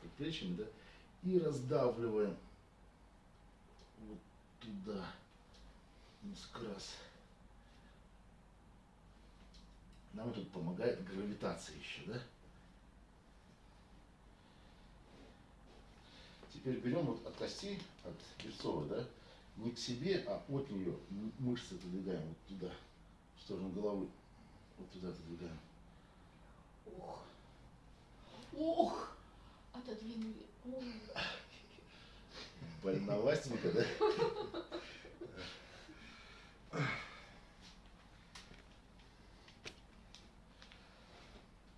предплечьями, да, и раздавливаем вот туда, несколько раз. Нам тут помогает гравитация еще, да? Теперь берем вот от кости, от берцовой, да, не к себе, а от нее мышцы отодвигаем вот туда, в сторону головы. Вот туда отодвигаем. Ох. Ох. Отодвинули. Ой. Больновастенько, да?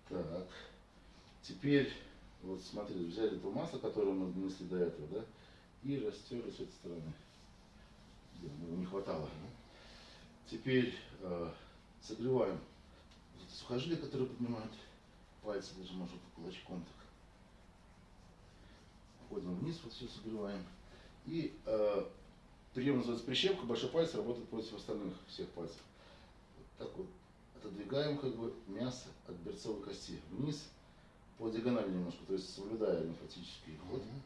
Так. Теперь, вот смотри, взяли то масло, которое мы нанесли до этого, да, и растерли с этой стороны. Не хватало. Теперь э, согреваем сухожилия, которые поднимают пальцы, даже может кулачком так. Ходим вниз, вот все согреваем. И э, прием называется прищепка, большой палец работает против остальных всех пальцев. Вот так вот отодвигаем как бы мясо от берцовой кости вниз по диагонали немножко, то есть соблюдая лимфатический ход Мгм.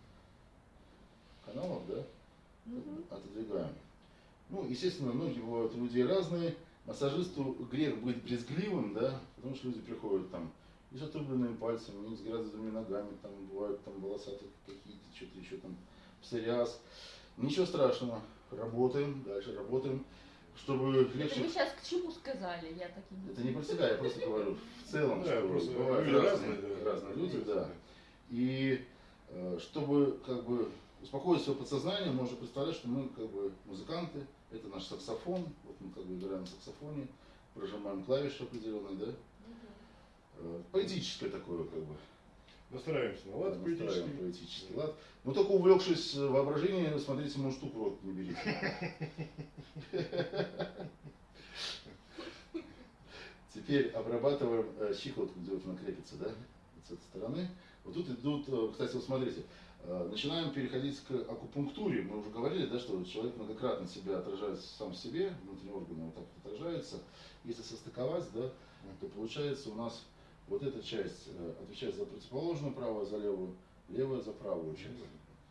каналов, да, Мгм. отодвигаем. Ну, естественно, ноги бывают у людей разные. Массажисту грех быть брезгливым, да, потому что люди приходят там и с отрубленными пальцами, и с грязными ногами, там бывают там волосатые какие-то, что-то еще там, псориаз. Ничего страшного, работаем, дальше работаем, чтобы Это легче... вы сейчас к чему сказали? Я таким Это не про себя, я просто говорю в целом, Да, что просто бывают разные, разные люди, да. И э, чтобы как бы успокоить свое подсознание, можно представлять, что мы как бы музыканты, это наш саксофон, вот мы как бы играем на саксофоне, прожимаем клавиши определенные, да. Поэтическое такое как бы. Настраиваемся на лад настраиваем поэтический. поэтический лад. Но только увлекшись э, воображением, смотрите, мою штуку в рот не берите. Теперь обрабатываем э, щиколотку, где вот она крепится, да, вот с этой стороны. Вот тут идут, э, кстати, вот смотрите, начинаем переходить к акупунктуре. Мы уже говорили, да, что человек многократно себя отражает сам в себе, внутренние органы вот так отражаются. Если состыковать, да, то получается у нас Вот эта часть э, отвечает за противоположную правую, за левую, левая за правую часть.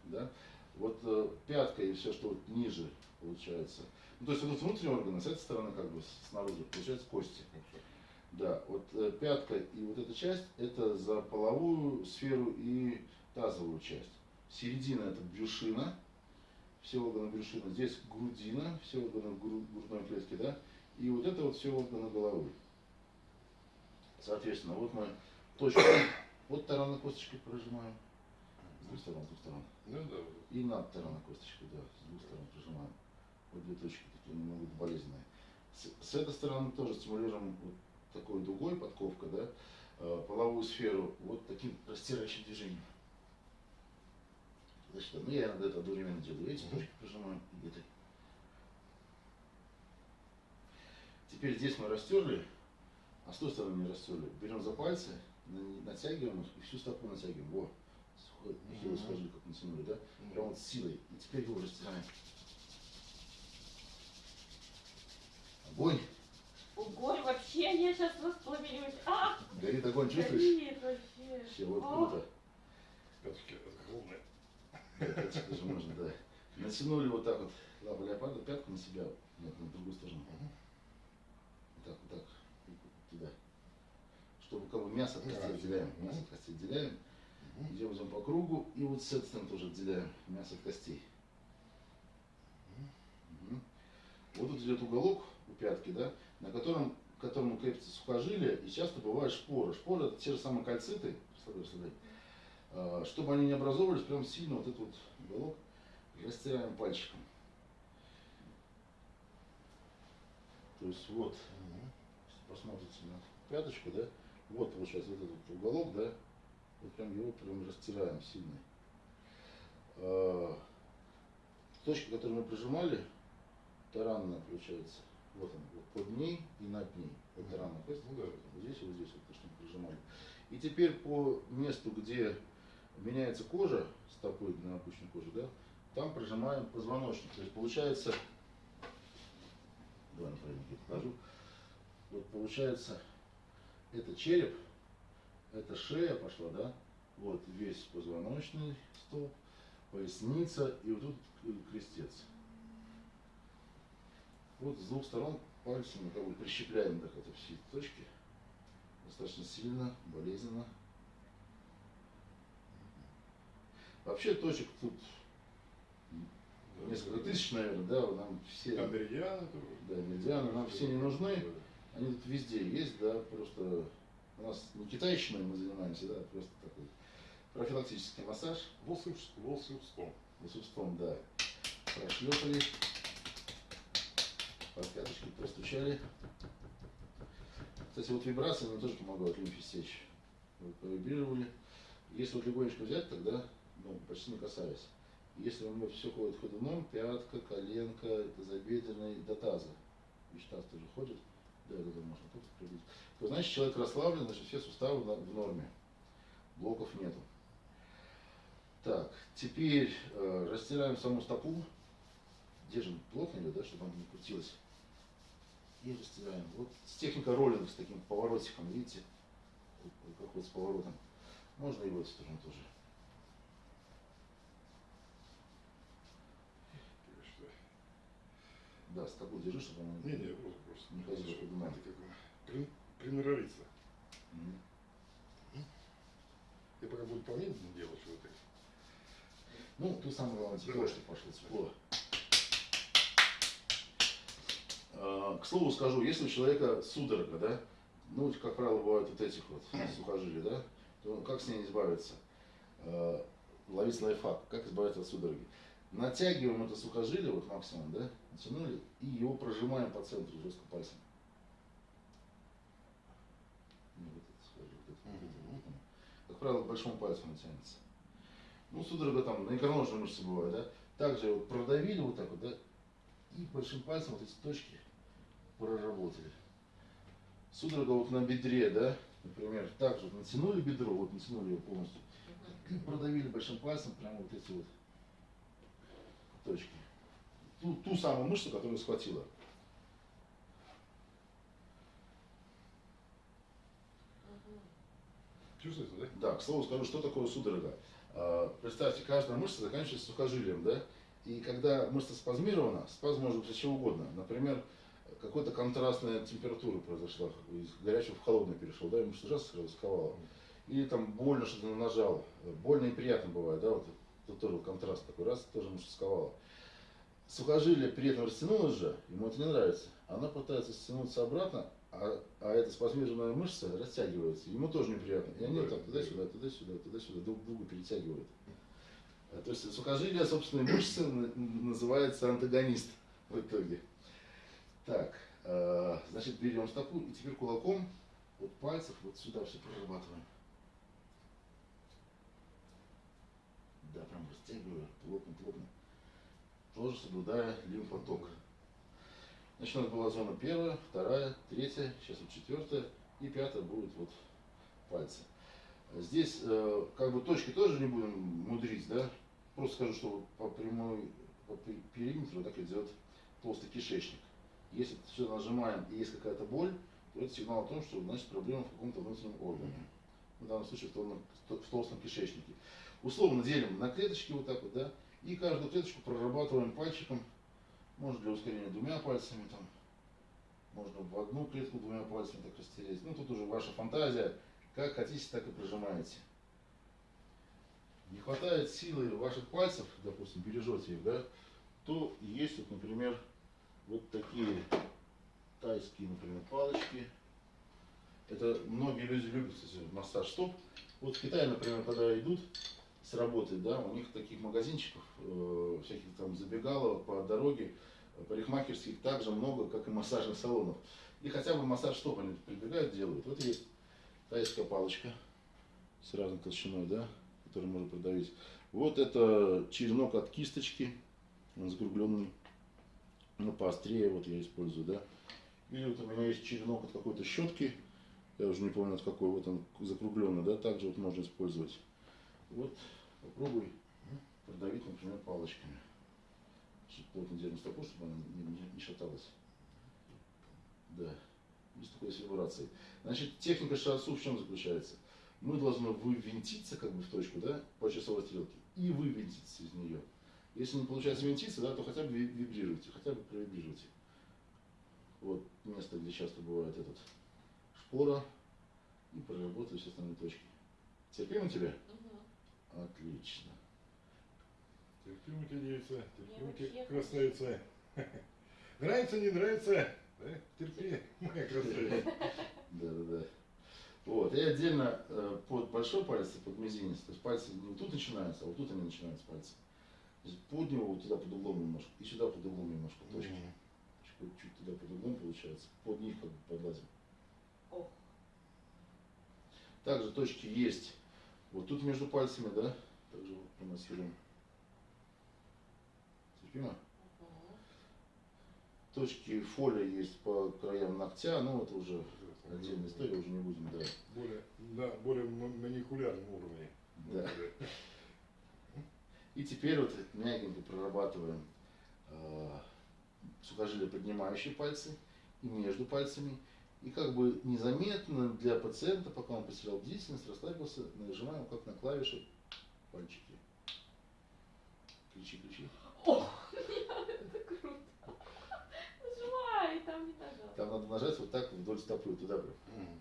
Да? Вот э, пятка и все, что вот ниже получается. Ну, то есть вот внутренние органы, с этой стороны как бы снаружи, получается кости. Да, вот э, пятка и вот эта часть, это за половую сферу и тазовую часть. Середина это брюшина, все органы брюшины. Здесь грудина, все органы гру- грудной клетки, да. И вот это вот все органы головы. Соответственно, вот мы точку, вот таранной косточкой прожимаем. С двух сторон, с двух сторон. Ну да. И над таранной косточкой, да, с двух сторон прижимаем. Вот две точки такие немного болезненные. С, с этой стороны тоже стимулируем вот такой дугой, подковка, да, э, половую сферу вот таким растирающим движением. Значит, ну я иногда это одновременно делаю. Эти точки прижимаем и этой. Теперь здесь мы растерли, а с той стороны не растерли. Берем за пальцы, на- натягиваем их и всю стопу натягиваем. Во, нехило Мгм. схожи, как натянули, да? Прям вот с силой. И теперь его растираем. Огонь. Ого, вообще я сейчас воспламенюсь. А, Горит огонь, чувствуешь? горит вообще. Вообще, вот А, круто. Огромные. Да, пяточки даже можно, да. Натянули вот так вот лапу леопарда, пятку на себя, нет, на другую сторону. Вот так, вот так. Чтобы как бы мясо от костей Да, отделяем. мгм. Мясо от костей отделяем. Идем, идем по кругу. И вот с этой стороны тоже отделяем мясо от костей. Мгм. Вот тут идет уголок у пятки, да, на котором, к которому крепится сухожилие, и часто бывают шпоры. Шпоры это те же самые кальциты, представляешь, представляешь. Чтобы они не образовывались, прям сильно вот этот вот уголок растираем пальчиком. То есть вот, если посмотрите на пяточку, да, вот вот этот вот уголок, да, вот прям его прям растираем сильно. А, Точка, которую мы прижимали, таранная получается. Вот она, вот под ней и над ней. Вот Мгм. таранная кость. Ну да. Вот здесь и вот здесь вот то, что мы прижимали. И теперь по месту, где меняется кожа стопы на обычную кожу, да, там прижимаем позвоночник. То есть получается, давай я покажу. Вот получается, это череп, это шея пошла, да, вот весь позвоночный столб, поясница и вот тут крестец. Вот с двух сторон пальцами как бы прищепляем так это все точки. Достаточно сильно, болезненно. Вообще точек тут несколько тысяч, наверное, да, нам все, Там меридианы тоже. да, меридианы, нам все не нужны. Они тут везде есть, да, просто у нас не китайщиной мы занимаемся, да, просто такой профилактический массаж Волшеб- Волшебством. волшебством, да. Прошлепали, по пяточке простучали. Кстати, вот вибрации мне тоже помогают лимфе стечь. Вот. Если вот легонечко взять, тогда ну, почти не касаясь. Если у него все ходит ходуном, пятка, коленка, тазобедренный, до таза. Ведь таз тоже ходит, да, да, да, можно тут прибить. То значит человек расслаблен, значит все суставы в норме. Блоков нету. Так, теперь э, растираем саму стопу. Держим плотнее, да, чтобы она не крутилась. И растираем. Вот с техникой роллинг, с таким поворотиком, видите? Как вот с поворотом. Можно и в эту сторону тоже. Да, стопу держи, чтобы она Не, не, просто. Не это как бы при- приноровиться. Мгм. Я пока буду помедленнее делать вот это. Ну, тут самое главное тепло, Давай. чтобы пошло тепло. А, К слову скажу, если у человека судорога, да, ну, как правило, бывают вот этих вот сухожилий, да, то как с ней избавиться? А, Ловить лайфхак, как избавиться от судороги. Натягиваем это сухожилие, вот максимум, да, натянули, и его прожимаем по центру жестко пальцем. Ну, вот это сухожилие, вот это, вот это, вот оно. Как правило, к большому пальцу натянется. Ну, судорога там на икроножной мышце бывает, да. Также вот продавили вот так вот, да, и большим пальцем вот эти точки проработали. Судорога вот на бедре, да, например, также вот натянули бедро, вот натянули его полностью, и продавили большим пальцем прямо вот эти вот точки. Ту, ту самую мышцу, которую схватила. Мгм. Чувствуется, да? Да, к слову скажу, что такое судорога. А, Представьте, каждая мышца заканчивается сухожилием, да? И когда мышца спазмирована, спазм может быть чего угодно. Например, какой-то контрастная температура произошла, из горячего в холодное перешел, да, и мышца ужасно сразу сковала. Или там больно что-то нажал. Больно и приятно бывает, да, вот тут тоже контраст такой, раз, тоже мышца сковала. Сухожилие при этом растянулось же, ему это не нравится. Она пытается стянуться обратно, а, а эта спазмированная мышца растягивается. Ему тоже неприятно. И они вот так туда-сюда, туда-сюда, туда-сюда друг друга перетягивают. А, То есть сухожилие собственной мышцы называется антагонист в итоге. Так, э, значит, берем стопу и теперь кулаком от пальцев вот сюда все прорабатываем. Да, прям растягиваю, плотно, плотно. Тоже соблюдая лимфоток. Значит, у нас была зона первая, вторая, третья, сейчас вот четвертая и пятая будет вот пальцы. Здесь э, как бы точки тоже не будем мудрить, да? Просто скажу, что по прямой, по пе- периметру так идет толстый кишечник. Если все нажимаем и есть какая-то боль, то это сигнал о том, что значит проблема в каком-то внутреннем органе. В данном случае в толстом, в толстом кишечнике. Условно делим на клеточки вот так вот, да, и каждую клеточку прорабатываем пальчиком, можно для ускорения двумя пальцами, там, можно в одну клетку двумя пальцами так растереть. Ну, тут уже ваша фантазия, как хотите, так и прожимаете. Не хватает силы ваших пальцев, допустим, бережете их, да, то есть вот, например, вот такие тайские, например, палочки. Это многие люди любят, кстати, массаж стоп. Вот в Китае, например, когда идут с работы, да, у них таких магазинчиков, э, всяких там забегаловок по дороге, парикмахерских так же много, как и массажных салонов. И хотя бы массаж стоп они прибегают, делают. Вот есть тайская палочка с разной толщиной, да, которую можно продавить. Вот это черенок от кисточки, он закругленный, ну поострее вот я использую, да. Или вот у меня есть черенок от какой-то щетки, я уже не помню от какой, вот он закругленный, да, также вот можно использовать. Вот попробуй продавить, например, палочками. Плотно держим стопу, чтобы она не, не- не шаталась. Да, есть такой вибрации. Значит, техника шиатсу в чем заключается? Мы должны вывинтиться как бы в точку, да, по часовой стрелке, и вывинтиться из нее. Если не получается винтиться, да, то хотя бы ви- вибрируйте, хотя бы провибрируйте. Вот место, где часто бывает этот шпора, и проработаю все остальные точки. Терпимо тебе? Мгм. Отлично. Терпимо тебе девица, вообще красавица. Нравится, не нравится? Да? Терпи, моя красавица. Да, да, да. Вот, и отдельно э, под большой палец и под мизинец, то есть пальцы не вот тут начинаются, а вот тут они начинаются пальцы. Под него вот туда под углом немножко, и сюда под углом немножко точки. Мгм. Чуть, чуть туда под углом получается, под них как бы подлазим. Также точки есть вот тут между пальцами, да, также вот промассируем. Терпимо? Точки фоля есть по краям ногтя, но это уже отдельная история, уже не будем, да. Более, да, более маникулярном уровне. Да. И теперь вот мягенько прорабатываем э, сухожилия, поднимающие пальцы и между пальцами. И как бы незаметно для пациента, пока он потерял бдительность, расслабился, нажимаем как на клавиши пальчики. Кричи, кричи. Ох, это круто. Нажимай, там не нажал. Там надо нажать вот так вдоль стопы, туда прям. Мгм.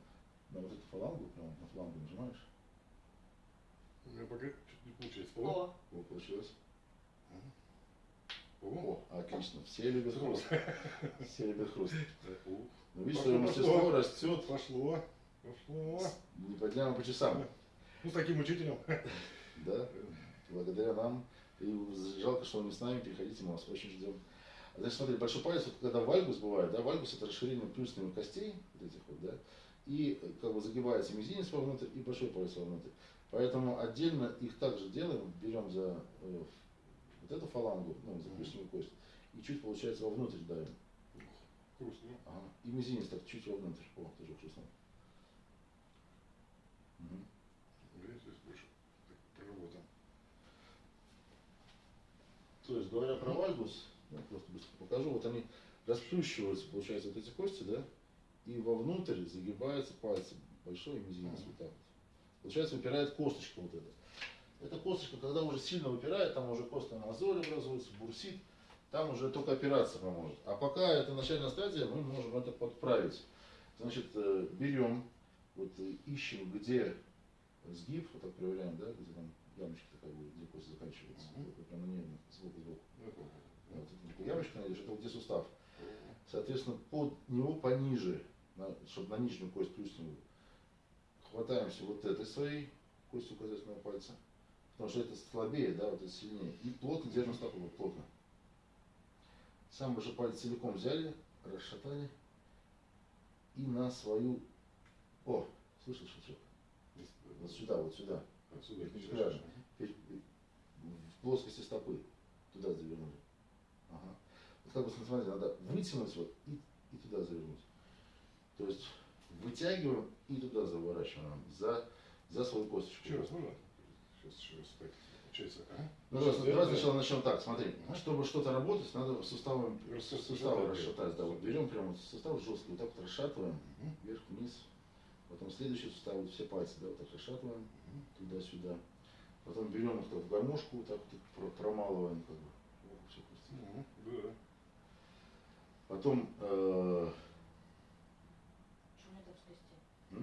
На вот эту фалангу, прям на фалангу нажимаешь. У меня пока чуть не получается. О, О, О, получилось. о, О, отлично. Все любят хруст. Все любят хруст. Ну, видишь, Пошло, твое мастерство пошло. растет Пошло, пошло. не по дням, а по часам. Ну, с таким учителем. Да, благодаря нам. И жалко, что он не с нами, приходите, мы вас очень ждем. Значит, смотри, большой палец, вот когда вальгус бывает, да, вальгус это расширение плюсовых костей, вот этих вот, да, и как бы загибается мизинец вовнутрь и большой палец вовнутрь. Поэтому отдельно их также делаем, берем за э, вот эту фалангу, ну, за плюсовую кость, и чуть, получается, вовнутрь давим. Грустно. Ага. И мизинец так чуть вовнутрь. О, тоже вкусно. Мгм. Видите, здесь больше так проработан. То есть, говоря про вальгус, я просто быстро покажу, вот они расплющиваются, получается, вот эти кости, да, и вовнутрь загибаются пальцы, большой и мизинец, вот так вот. Получается, выпирает косточка вот эта. Эта косточка, когда уже сильно выпирает, там уже костная мозоль образуется, бурсит, там уже только операция поможет. А пока это начальная стадия, мы можем это подправить. Значит, э, берем, вот э, ищем, где сгиб, вот так проверяем, да, где там ямочка такая будет, где кость заканчивается. Мгм. Вот прямо ней, сбоку, сбоку. Ну, это- Вот, ямочка найдешь, это где сустав. Соответственно, под него пониже, на- чтобы на нижнюю кость плюсневую, хватаемся вот этой своей костью указательного пальца, потому что это слабее, да, вот это сильнее. И плотно держим стопу, вот плотно. Сам большой палец целиком взяли, расшатали и на свою... О, слышишь, шучок? Вот сюда, вот сюда. В плоскости стопы. Туда завернули. Ага. Вот как бы, смотрите, надо вытянуть вот и, и туда завернуть. То есть вытягиваем и туда заворачиваем. За, за свою косточку. Еще раз можно? Сейчас еще раз так. Получается, а? Ну, давай, давай сначала начнем так, смотри. Ага. Чтобы что-то работать, надо суставы да. расшатать. Да, вот берем прямо вот сустав жесткий, вот так вот расшатываем, Мгм. вверх, вниз. Потом следующий сустав, вот все пальцы, да, вот так расшатываем, Мгм. туда-сюда. Потом берем их так в гармошку, вот так вот промалываем, как бы. Ох, всё хрустит. Мгм. Да. Потом, э, Что?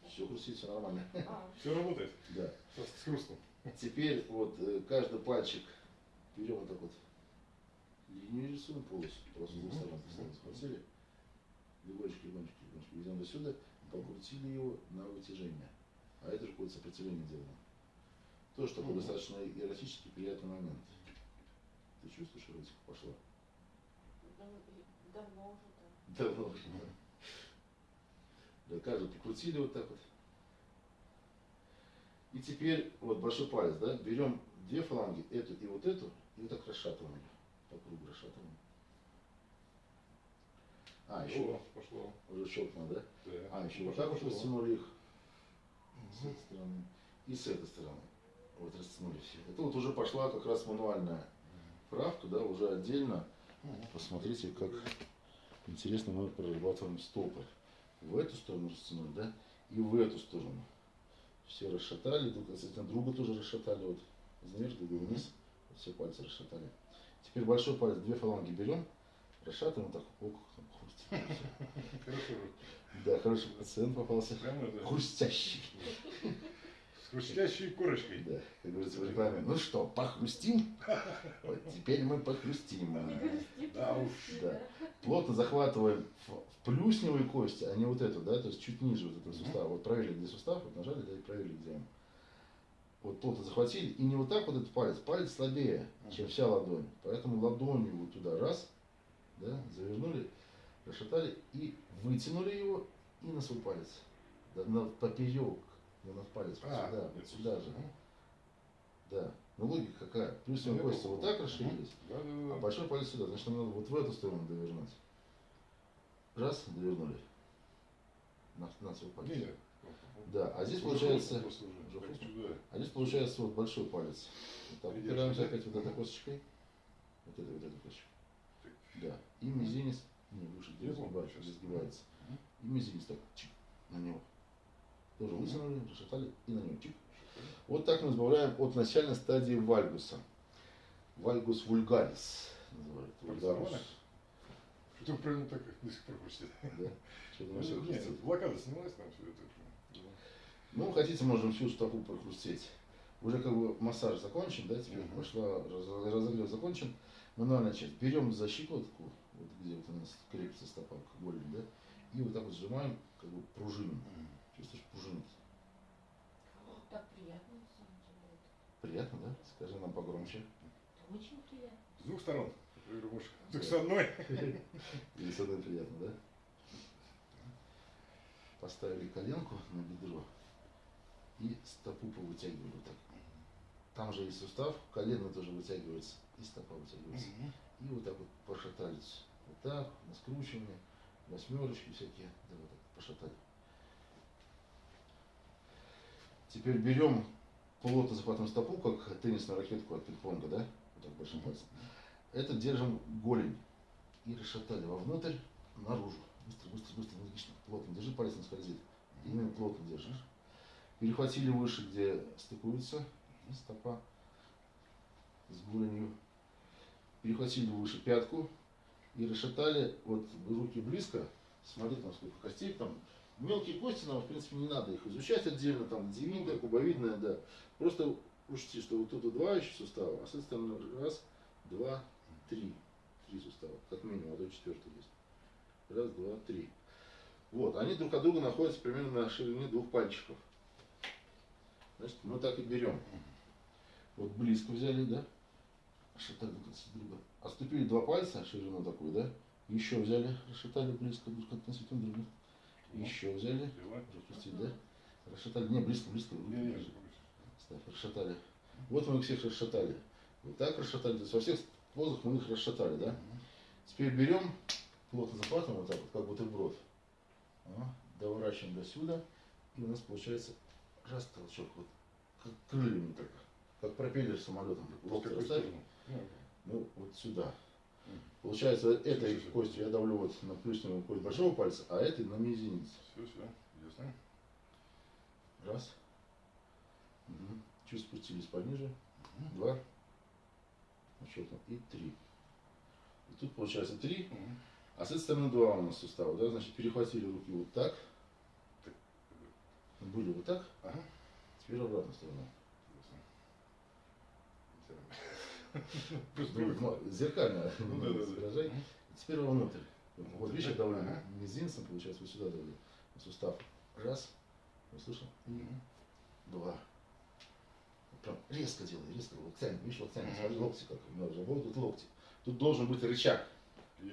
Что все хрустит, все нормально. А, Все работает. Да. С с хрустом. Теперь вот э, каждый пальчик берем вот так вот линию рисуем полосу, просто с двух сторон постоянно схватили, легонечко, легонечко, легонечко везем до сюда, покрутили его на вытяжение. А это же какое-то сопротивление делаем. Тоже такой Мгм. достаточно эротический приятный момент. Ты чувствуешь, эротика пошла? дав- давно уже, да. Давно уже. да. Да, каждый покрутили вот так вот. И теперь вот большой палец, да, берем две фаланги, эту и вот эту, и вот так расшатываем. По кругу расшатываем. А, еще О, пошло. уже щелкнуло, да? Да. А, еще вот Пошло, так вот растянули их с этой стороны и с этой стороны. Вот растянули все. Это вот уже пошла как раз мануальная правка, да, уже отдельно. Посмотрите, как интересно мы прорабатываем стопы. В эту сторону растянули, да, и в эту сторону. Все расшатали, друг относительно друга тоже расшатали, вот вверх, другой вниз, вот все пальцы расшатали. Теперь большой палец, две фаланги берем, расшатываем так, ок, хрустит. Да, хороший пациент попался. Хрустящий. Хрустящей корочкой. Да, как говорится в рекламе. Ну что, похрустим? Вот теперь мы похрустим. Да уж. Да. Плотно захватываем в, плюсневые кости, а не вот эту, да, то есть чуть ниже вот этого сустава. Вот проверили, где сустав, вот нажали, да, и проверили, где он. Вот плотно захватили, и не вот так вот этот палец, палец слабее, чем вся ладонь. Поэтому ладонью вот туда раз, да, завернули, расшатали и вытянули его и на свой палец. Да, на поперек, не на палец, А, сюда, вот сюда же. Мгм. Да. Ну логика какая? Плюсовые Я кости понял. вот так расширились, Да, да, а да. большой палец сюда, значит нам надо вот в эту сторону довернуть. Раз, довернули. На, на свой палец. Не, нет. Да, а здесь получается, а здесь получается вот большой палец. Вот так, упираемся опять вот этой косточкой. Вот этой вот этой косточкой. Да. И мизинец, не выше, где сгибается. И мизинец так, чик, на него. Тоже Мгм. вытянули, расшатали и на чик. Вот так мы избавляем от начальной стадии вальгуса. Вальгус вульгарис называют. Вульгарус. Что правильно так до сих пор хрустит? Да. Что Ну, Нет, блокада снялась там все это. Ну, хотите, можем всю стопу прохрустеть. Уже как бы массаж закончен, да, теперь Мгм. пошла, раз- разогрев закончен. Мануальная часть. Берем за щекотку, вот где вот у нас крепится стопа к голени, да, и вот так вот сжимаем, как бы пружиним. Чувствуешь, пружинит. Так приятно, на самом деле. Приятно, да? Скажи нам погромче. Это очень приятно. С двух сторон. Да. Так с одной. Или с одной приятно, да? Поставили коленку на бедро и стопу повытягивали вот так. Там же есть сустав, колено тоже вытягивается, и стопа вытягивается. И вот так вот пошатались. Вот так, на скручивание, восьмерочки всякие, да, вот так пошатали. Теперь берем плотно захватываем стопу, как теннисную ракетку от пинг-понга, да? Вот так большим пальцем. Это держим голень и расшатали вовнутрь, наружу. Быстро, быстро, быстро, энергично, плотно. Держи, палец не скользит. Именно плотно держишь. Перехватили выше, где стыкуется стопа с голенью. Перехватили выше пятку и расшатали, вот руки близко, смотри там сколько костей, там мелкие кости нам в принципе не надо их изучать отдельно, там девидная, кубовидная, да. Просто учти, что вот тут два еще сустава, а с этой стороны раз, два, три. Три сустава, как минимум, а то четвертый есть. Раз, два, три. Вот, они друг от друга находятся примерно на ширине двух пальчиков. Значит, мы так и берем. Вот близко взяли, да? Расшатали друг друга. Отступили два пальца, ширину такую, да? Еще взяли, расшатали близко друг относительно друга. Еще взяли, Дела. пропустить, да? Расшатали, не, близко, близко. Ставь, расшатали. Вот мы их всех расшатали. Вот так расшатали, то есть во всех позах мы их расшатали, да? Теперь берем, плотно захватываем вот так вот, как бутерброд. А, Доворачиваем до сюда. И у нас получается раз толчок, вот как крыльями так, как пропеллер самолетом. Ну, ну вот сюда. Получается, этой слушай. костью я давлю вот на плюсневую кость большого пальца, а этой на мизинец. Все, все, ясно. Раз. Мгм. Чуть спустились пониже. Два. Щелкнул. И три. И тут получается три. Мгм. А с этой стороны два у нас сустава, да? Значит, перехватили руки вот так. Так. Были вот так. Ага. Теперь обратная сторона. Ясно. Просто Ну, привык. ну, зеркально Ну, да, да. изображай. Теперь вовнутрь. Вот видишь, я давлю мизинцем, получается, вот сюда давлю. Сустав. Раз. Услышал? Мгм. Два. Прям резко делай, резко. Локтями. Видишь, локтями. Смотри, локти как. Ну, работают локти. Тут должен быть рычаг.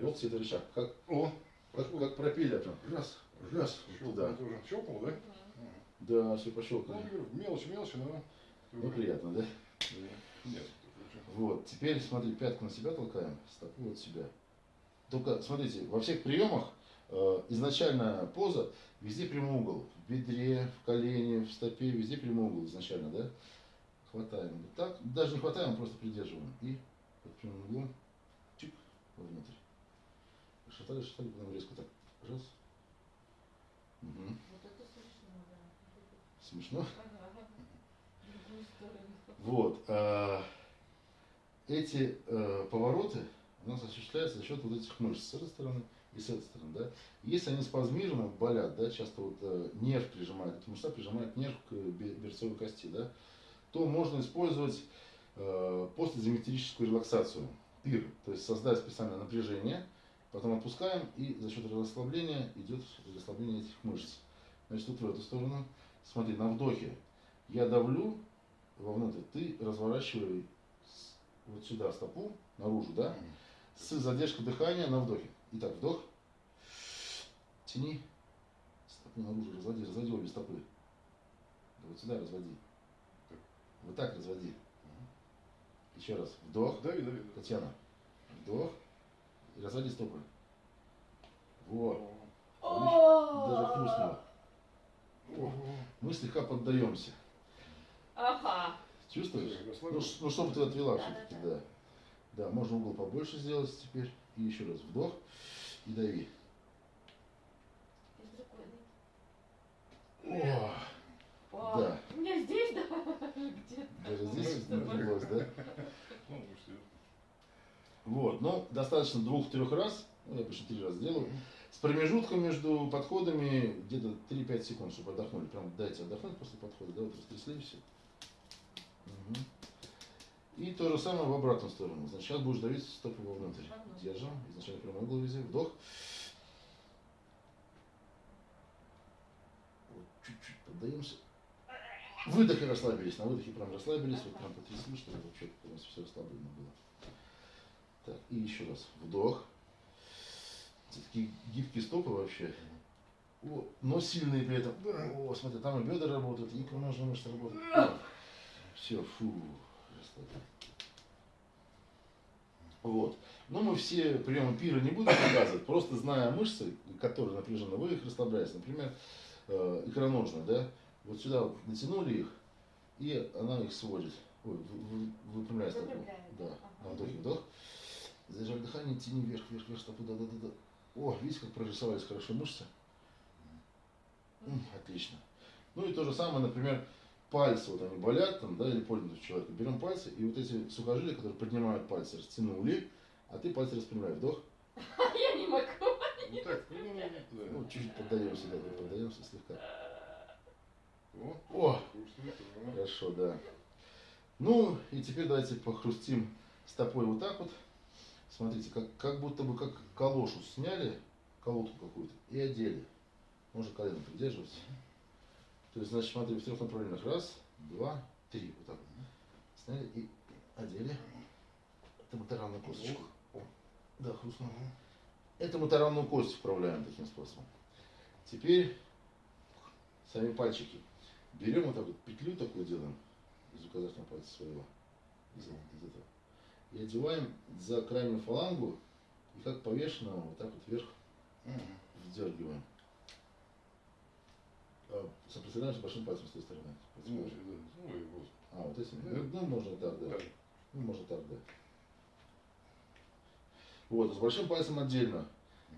Локти это рычаг. Как, О, как, как пропеллер. Прям. Раз. Раз. Туда. тоже. Щелкнул, да? Да, все Ну, пощелкали. говорю, мелочь, мелочь, но... Ну, приятно, да? Да. Нет. Вот, теперь смотри, пятку на себя толкаем, стопу от себя. Только смотрите, во всех приемах э, изначально поза везде прямой угол. В бедре, в колене, в стопе, везде прямой угол изначально, да? Хватаем вот так, даже не хватаем, просто придерживаем. И под прямым углом, чик, вовнутрь. Шатали, шатали, потом резко так, раз. Мгм. Вот это смешно, да. Смешно? Ага. В другую сторону. Вот. а, Эти э, повороты у нас осуществляются за счет вот этих мышц с этой стороны и с этой стороны, да. Если они спазмированы, болят, да, часто вот э, нерв прижимает, эта мышца прижимает нерв к бе- берцовой кости, да, то можно использовать э, постизометрическую релаксацию, пир, то есть создать специальное напряжение, потом отпускаем, и за счет расслабления идет расслабление этих мышц. Значит, тут в эту сторону. Смотри, на вдохе я давлю вовнутрь, ты разворачивай с- вот сюда стопу, наружу, да, с задержкой дыхания на вдохе. Итак, вдох, тяни, стопу наружу, разводи, разводи обе стопы. Да вот сюда разводи. Вот так разводи. Еще раз, вдох, Дави, дави. дави. Татьяна, вдох, и разводи стопы. Вот, даже хрустнуло. Мы слегка поддаемся. Ага. Чувствуешь? Ну, ну чтобы ты отвела Да, все-таки, да, да. Да, можно угол побольше сделать теперь. И еще раз вдох и дави. О, О, Да. У меня здесь, да? Где-то. даже здесь напряглось, да? Ну, Вот, ну, достаточно двух-трех раз, ну, я обычно три раза делаю, с промежутком между подходами где-то 3-5 секунд, чтобы отдохнули. Прям дайте отдохнуть после подхода, да, вот растрясли все. Мгм. И то же самое в обратную сторону. Значит, сейчас будешь давить стопы вовнутрь. Держим, изначально прямой угол везде, вдох. Вот чуть-чуть поддаемся. Выдох и расслабились. На выдохе прям расслабились, вот прям потрясли, чтобы вообще полностью все расслаблено было. Так, и еще раз. Вдох. Это такие гибкие стопы вообще. О, но сильные при этом. О, смотри, там и бедра работают, и икроножные мышцы работают. Все, фу, расслабились. Вот. Но мы все приемы пира не будем показывать, просто зная мышцы, которые напряжены, вы их расслабляете. Например, э, икроножные, да? Вот сюда вот натянули их, и она их сводит. Ой, вы- вы- выпрямляет стопу. Выпрямляет, Да. На вдохе вдох. Задержали дыхание, тяни вверх, вверх, вверх, стопу, да, да, да, да. О, видите, как прорисовались хорошо мышцы? Отлично. Ну и то же самое, например, пальцы, вот они болят, там, да, или больно у человека. Берем пальцы, и вот эти сухожилия, которые поднимают пальцы, растянули, а ты пальцы распрямляй. Вдох. Я не могу. Ну так, ну, ну, да. чуть-чуть поддаемся, да, поддаемся слегка. О, хорошо, да. Ну, и теперь давайте похрустим стопой вот так вот. Смотрите, как, как будто бы как калошу сняли, колодку какую-то, и одели. Можно колено придерживать. То есть, значит, смотри, в трех направлениях. Раз, два, три. Вот так. Сняли и одели. Это мы таранную косточку. О, да, хрустнуло. Это мы таранную кость вправляем таким способом. Теперь сами пальчики. Берем вот так вот петлю такую делаем из указательного пальца своего. Из, из этого. И одеваем за крайнюю фалангу и как повешенного вот так вот вверх вдергиваем. Соприкасаемся большим пальцем с той стороны. Ну, да. Ой, господи. А, вот этим? Да. Ну, ну, можно так, да. Да. Ну, можно так, да. Вот, с большим пальцем отдельно.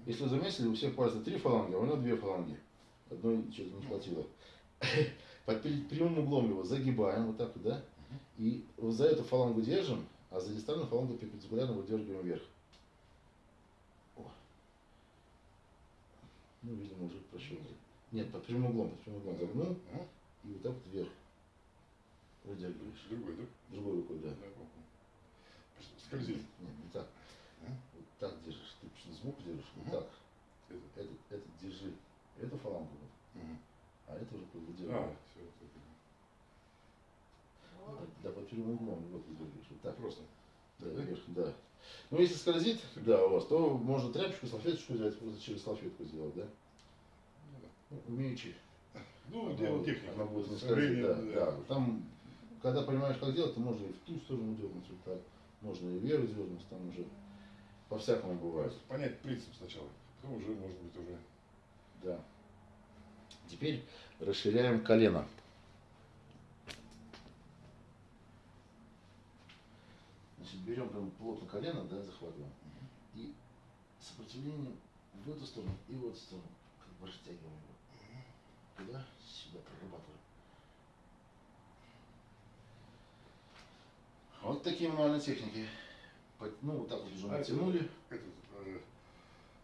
Если вы заметили, у всех пальцев три фаланги, а у него две фаланги. Одной что-то не хватило. Под прямым углом его загибаем, вот так вот, да? И вот за эту фалангу держим, а за дистанную фалангу перпендикулярно выдергиваем вверх. О. Ну, видимо, уже прощупали. Нет, под прямым углом, под прямым углом загнул, Ага. и вот так вот вверх. Выдергиваешь. Другой, да? Другой рукой, да. Скользит. Нет, не так. А? Вот так держишь. Ты почему сбоку держишь? Вот Мгм. так. Это. Этот, этот держи. Эту фалангу. вот. Мгм. А это уже А, выдергиваешь. все. Вот. Да, под прямым углом. Вот выдергиваешь. Вот так. Просто. Да, Да? вверх, да. Ну, если скользит, да, у вас, то можно тряпочку, салфеточку взять, просто через салфетку сделать, да? Да. Ну, дело техники. Она будет скользить, да, временем, да. Там, когда понимаешь, как делать, то можно и в ту сторону дернуть, вот так. Можно и вверх дернуть, там уже по-всякому бывает. Понять принцип сначала. Потом уже, может быть, уже. Да. Теперь расширяем колено. Значит, берем прям плотно колено, да, захватываем. И сопротивлением в эту сторону и в эту сторону. Как бы растягиваем. Туда, сюда прорабатываем. Вот такие мануальные техники. Ну, вот так вот уже А это- натянули. Этот, э,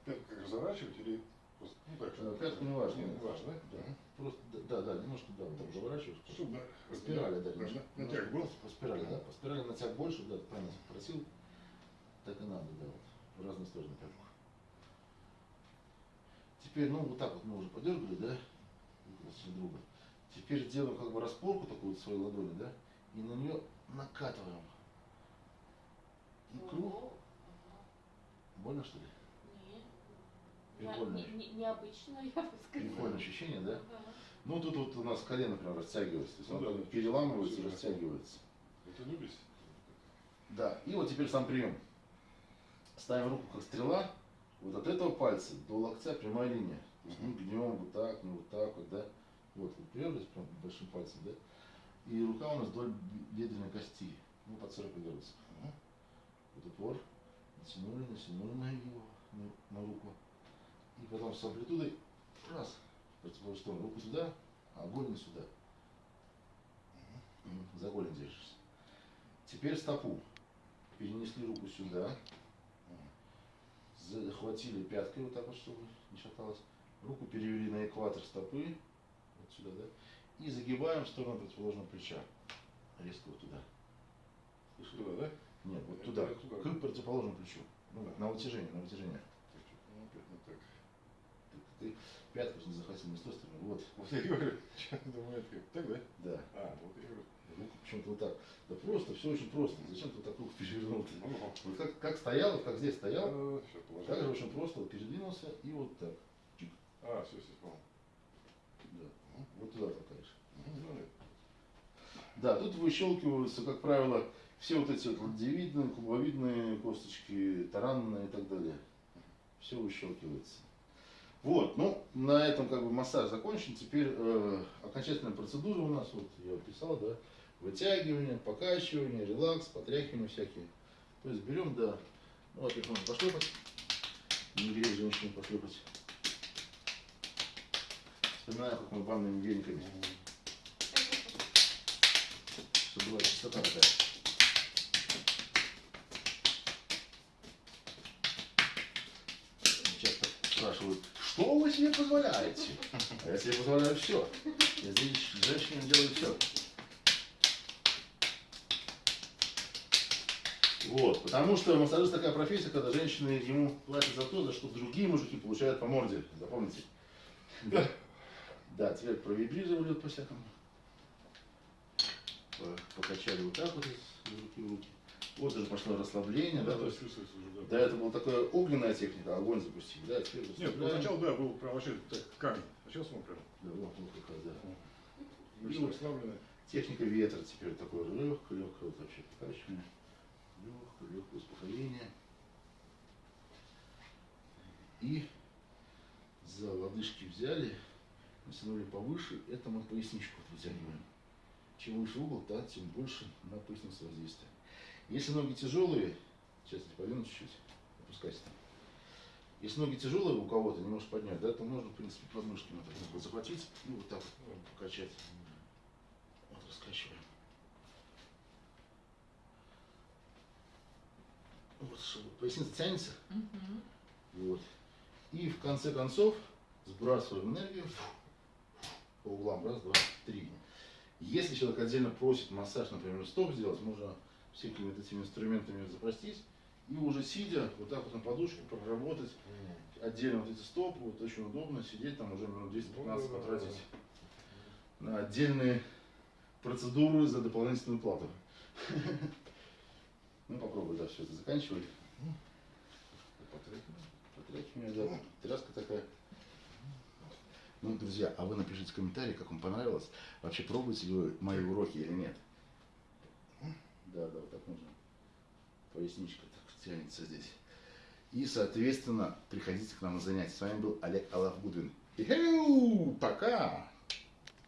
пятку как разворачивать или просто, ну так, Э, Пятку не важно. Не важно, да? Да. Просто, да, да, немножко, да, вот так заворачиваешь. Чтобы По спирали, да, немножко. на- натяг был? По спирали, да. По спирали натяг больше, да, правильно попросил. Так и надо, да, вот. В разные стороны пятку. Теперь, ну, вот так вот мы уже подергали, да, друг друга. Теперь делаем как бы распорку такую вот своей ладони, да, и на нее накатываем. Икру. Ого. Ага. Больно, что ли? Нет. Прикольно. не- не- Необычно, я бы сказала. Прикольное ощущение, да? Ага. Ну, тут вот у нас колено, например, растягивается. То есть Ну оно да, переламывается и растягивается. Это любишь? Да, и вот теперь сам прием. Ставим руку как стрела, вот от этого пальца до локтя прямая линия. Ну, гнем вот так, не вот так вот, да. Вот, вот приперлись прям большим пальцем, да. И рука у нас вдоль бе- бедренной кости. Ну, под 40 градусов. Мгм. Вот упор. Натянули, натянули на его, на, на руку. И потом с амплитудой, раз, противоположную сторону. Руку сюда, а голень сюда. За голень держишься. Теперь стопу. Перенесли руку сюда. Захватили пяткой вот так вот, чтобы не шаталось. Руку перевели на экватор стопы. Вот сюда, да. И загибаем в сторону противоположного плеча. Резко вот туда. Слышали? Туда, да? Нет, вот туда, туда. к противоположному плечу. Ну, на вытяжение, на вытяжение. Так, ну, так. Ты, пятку не захватил не с той стороны. Вот, Вот я говорю, что думаю, это как? Так, да? да. А, вот я говорю. Руку почему-то вот так. Да просто, все очень просто. Зачем ты вот так руку перевернул? -то? Ну, Вот как, как стоял, вот как здесь стоял, Сейчас так же очень просто вот передвинулся и вот так. А, все, все, понял. Да. Вот туда толкаешь. Ну, да, тут выщелкиваются, как правило, все вот эти вот ладьевидные, кубовидные косточки, таранные и так далее. Все выщелкивается. Вот, ну, на этом как бы массаж закончен. Теперь э, окончательная процедура у нас, вот я описал, да, вытягивание, покачивание, релакс, потряхивание всякие. То есть берем, да, ну, можно пошлепать, не грех женщине пошлепать. Вспоминаю, как мы банными вениками чтобы была чистота такая. Спрашивают, что вы себе позволяете? А я себе позволяю все. Я здесь женщине делаю все. Вот, потому что массажист такая профессия, когда женщины ему платят за то, за что другие мужики получают по морде. Запомните. Да. Да, теперь провибрировали вот по-всякому. По- Покачали вот так вот из руки в руки. Вот даже пошло расслабление, да, Да, есть чувствуется уже, до да. этого была такая огненная техника, огонь запустить, да, Нет, расслабляем. поначалу, да, был прям вообще так, камень. А сейчас он прям Да, вот, вот как раз, да. мышцы расслаблены. Техника ветра теперь такое легкое, легкое вот вообще покачивание. Легкое, легкое успокоение. И за лодыжки взяли, натянули повыше, это мы поясничку вытягиваем. Чем выше угол, да, тем больше на поясницу воздействие. Если ноги тяжелые, сейчас я подвину чуть-чуть, опускайся там. Если ноги тяжелые у кого-то, не можешь поднять, да, то можно, в принципе, подмышками вот так вот захватить и вот так вот покачать. Вот раскачиваем. Вот, чтобы поясница тянется. Мгм. Вот. И в конце концов сбрасываем энергию по углам. Раз, два, три. Если человек отдельно просит массаж, например, стоп сделать, можно всякими вот этими инструментами запростить. И уже сидя, вот так вот на подушке проработать отдельно вот эти стопы, вот очень удобно сидеть, там уже минут 10-15 Да-да-да. потратить на отдельные процедуры за дополнительную плату. Ну попробуй, да, все это заканчивай. Потряхивание, да, тряска такая. Ну, друзья, а вы напишите в комментарии, как вам понравилось. Вообще пробуете ли вы мои уроки или нет? Да, да, вот так можно. Поясничка так тянется здесь. И, соответственно, приходите к нам на занятия. С вами был Олег Алавгудвин. Ихеу! Пока!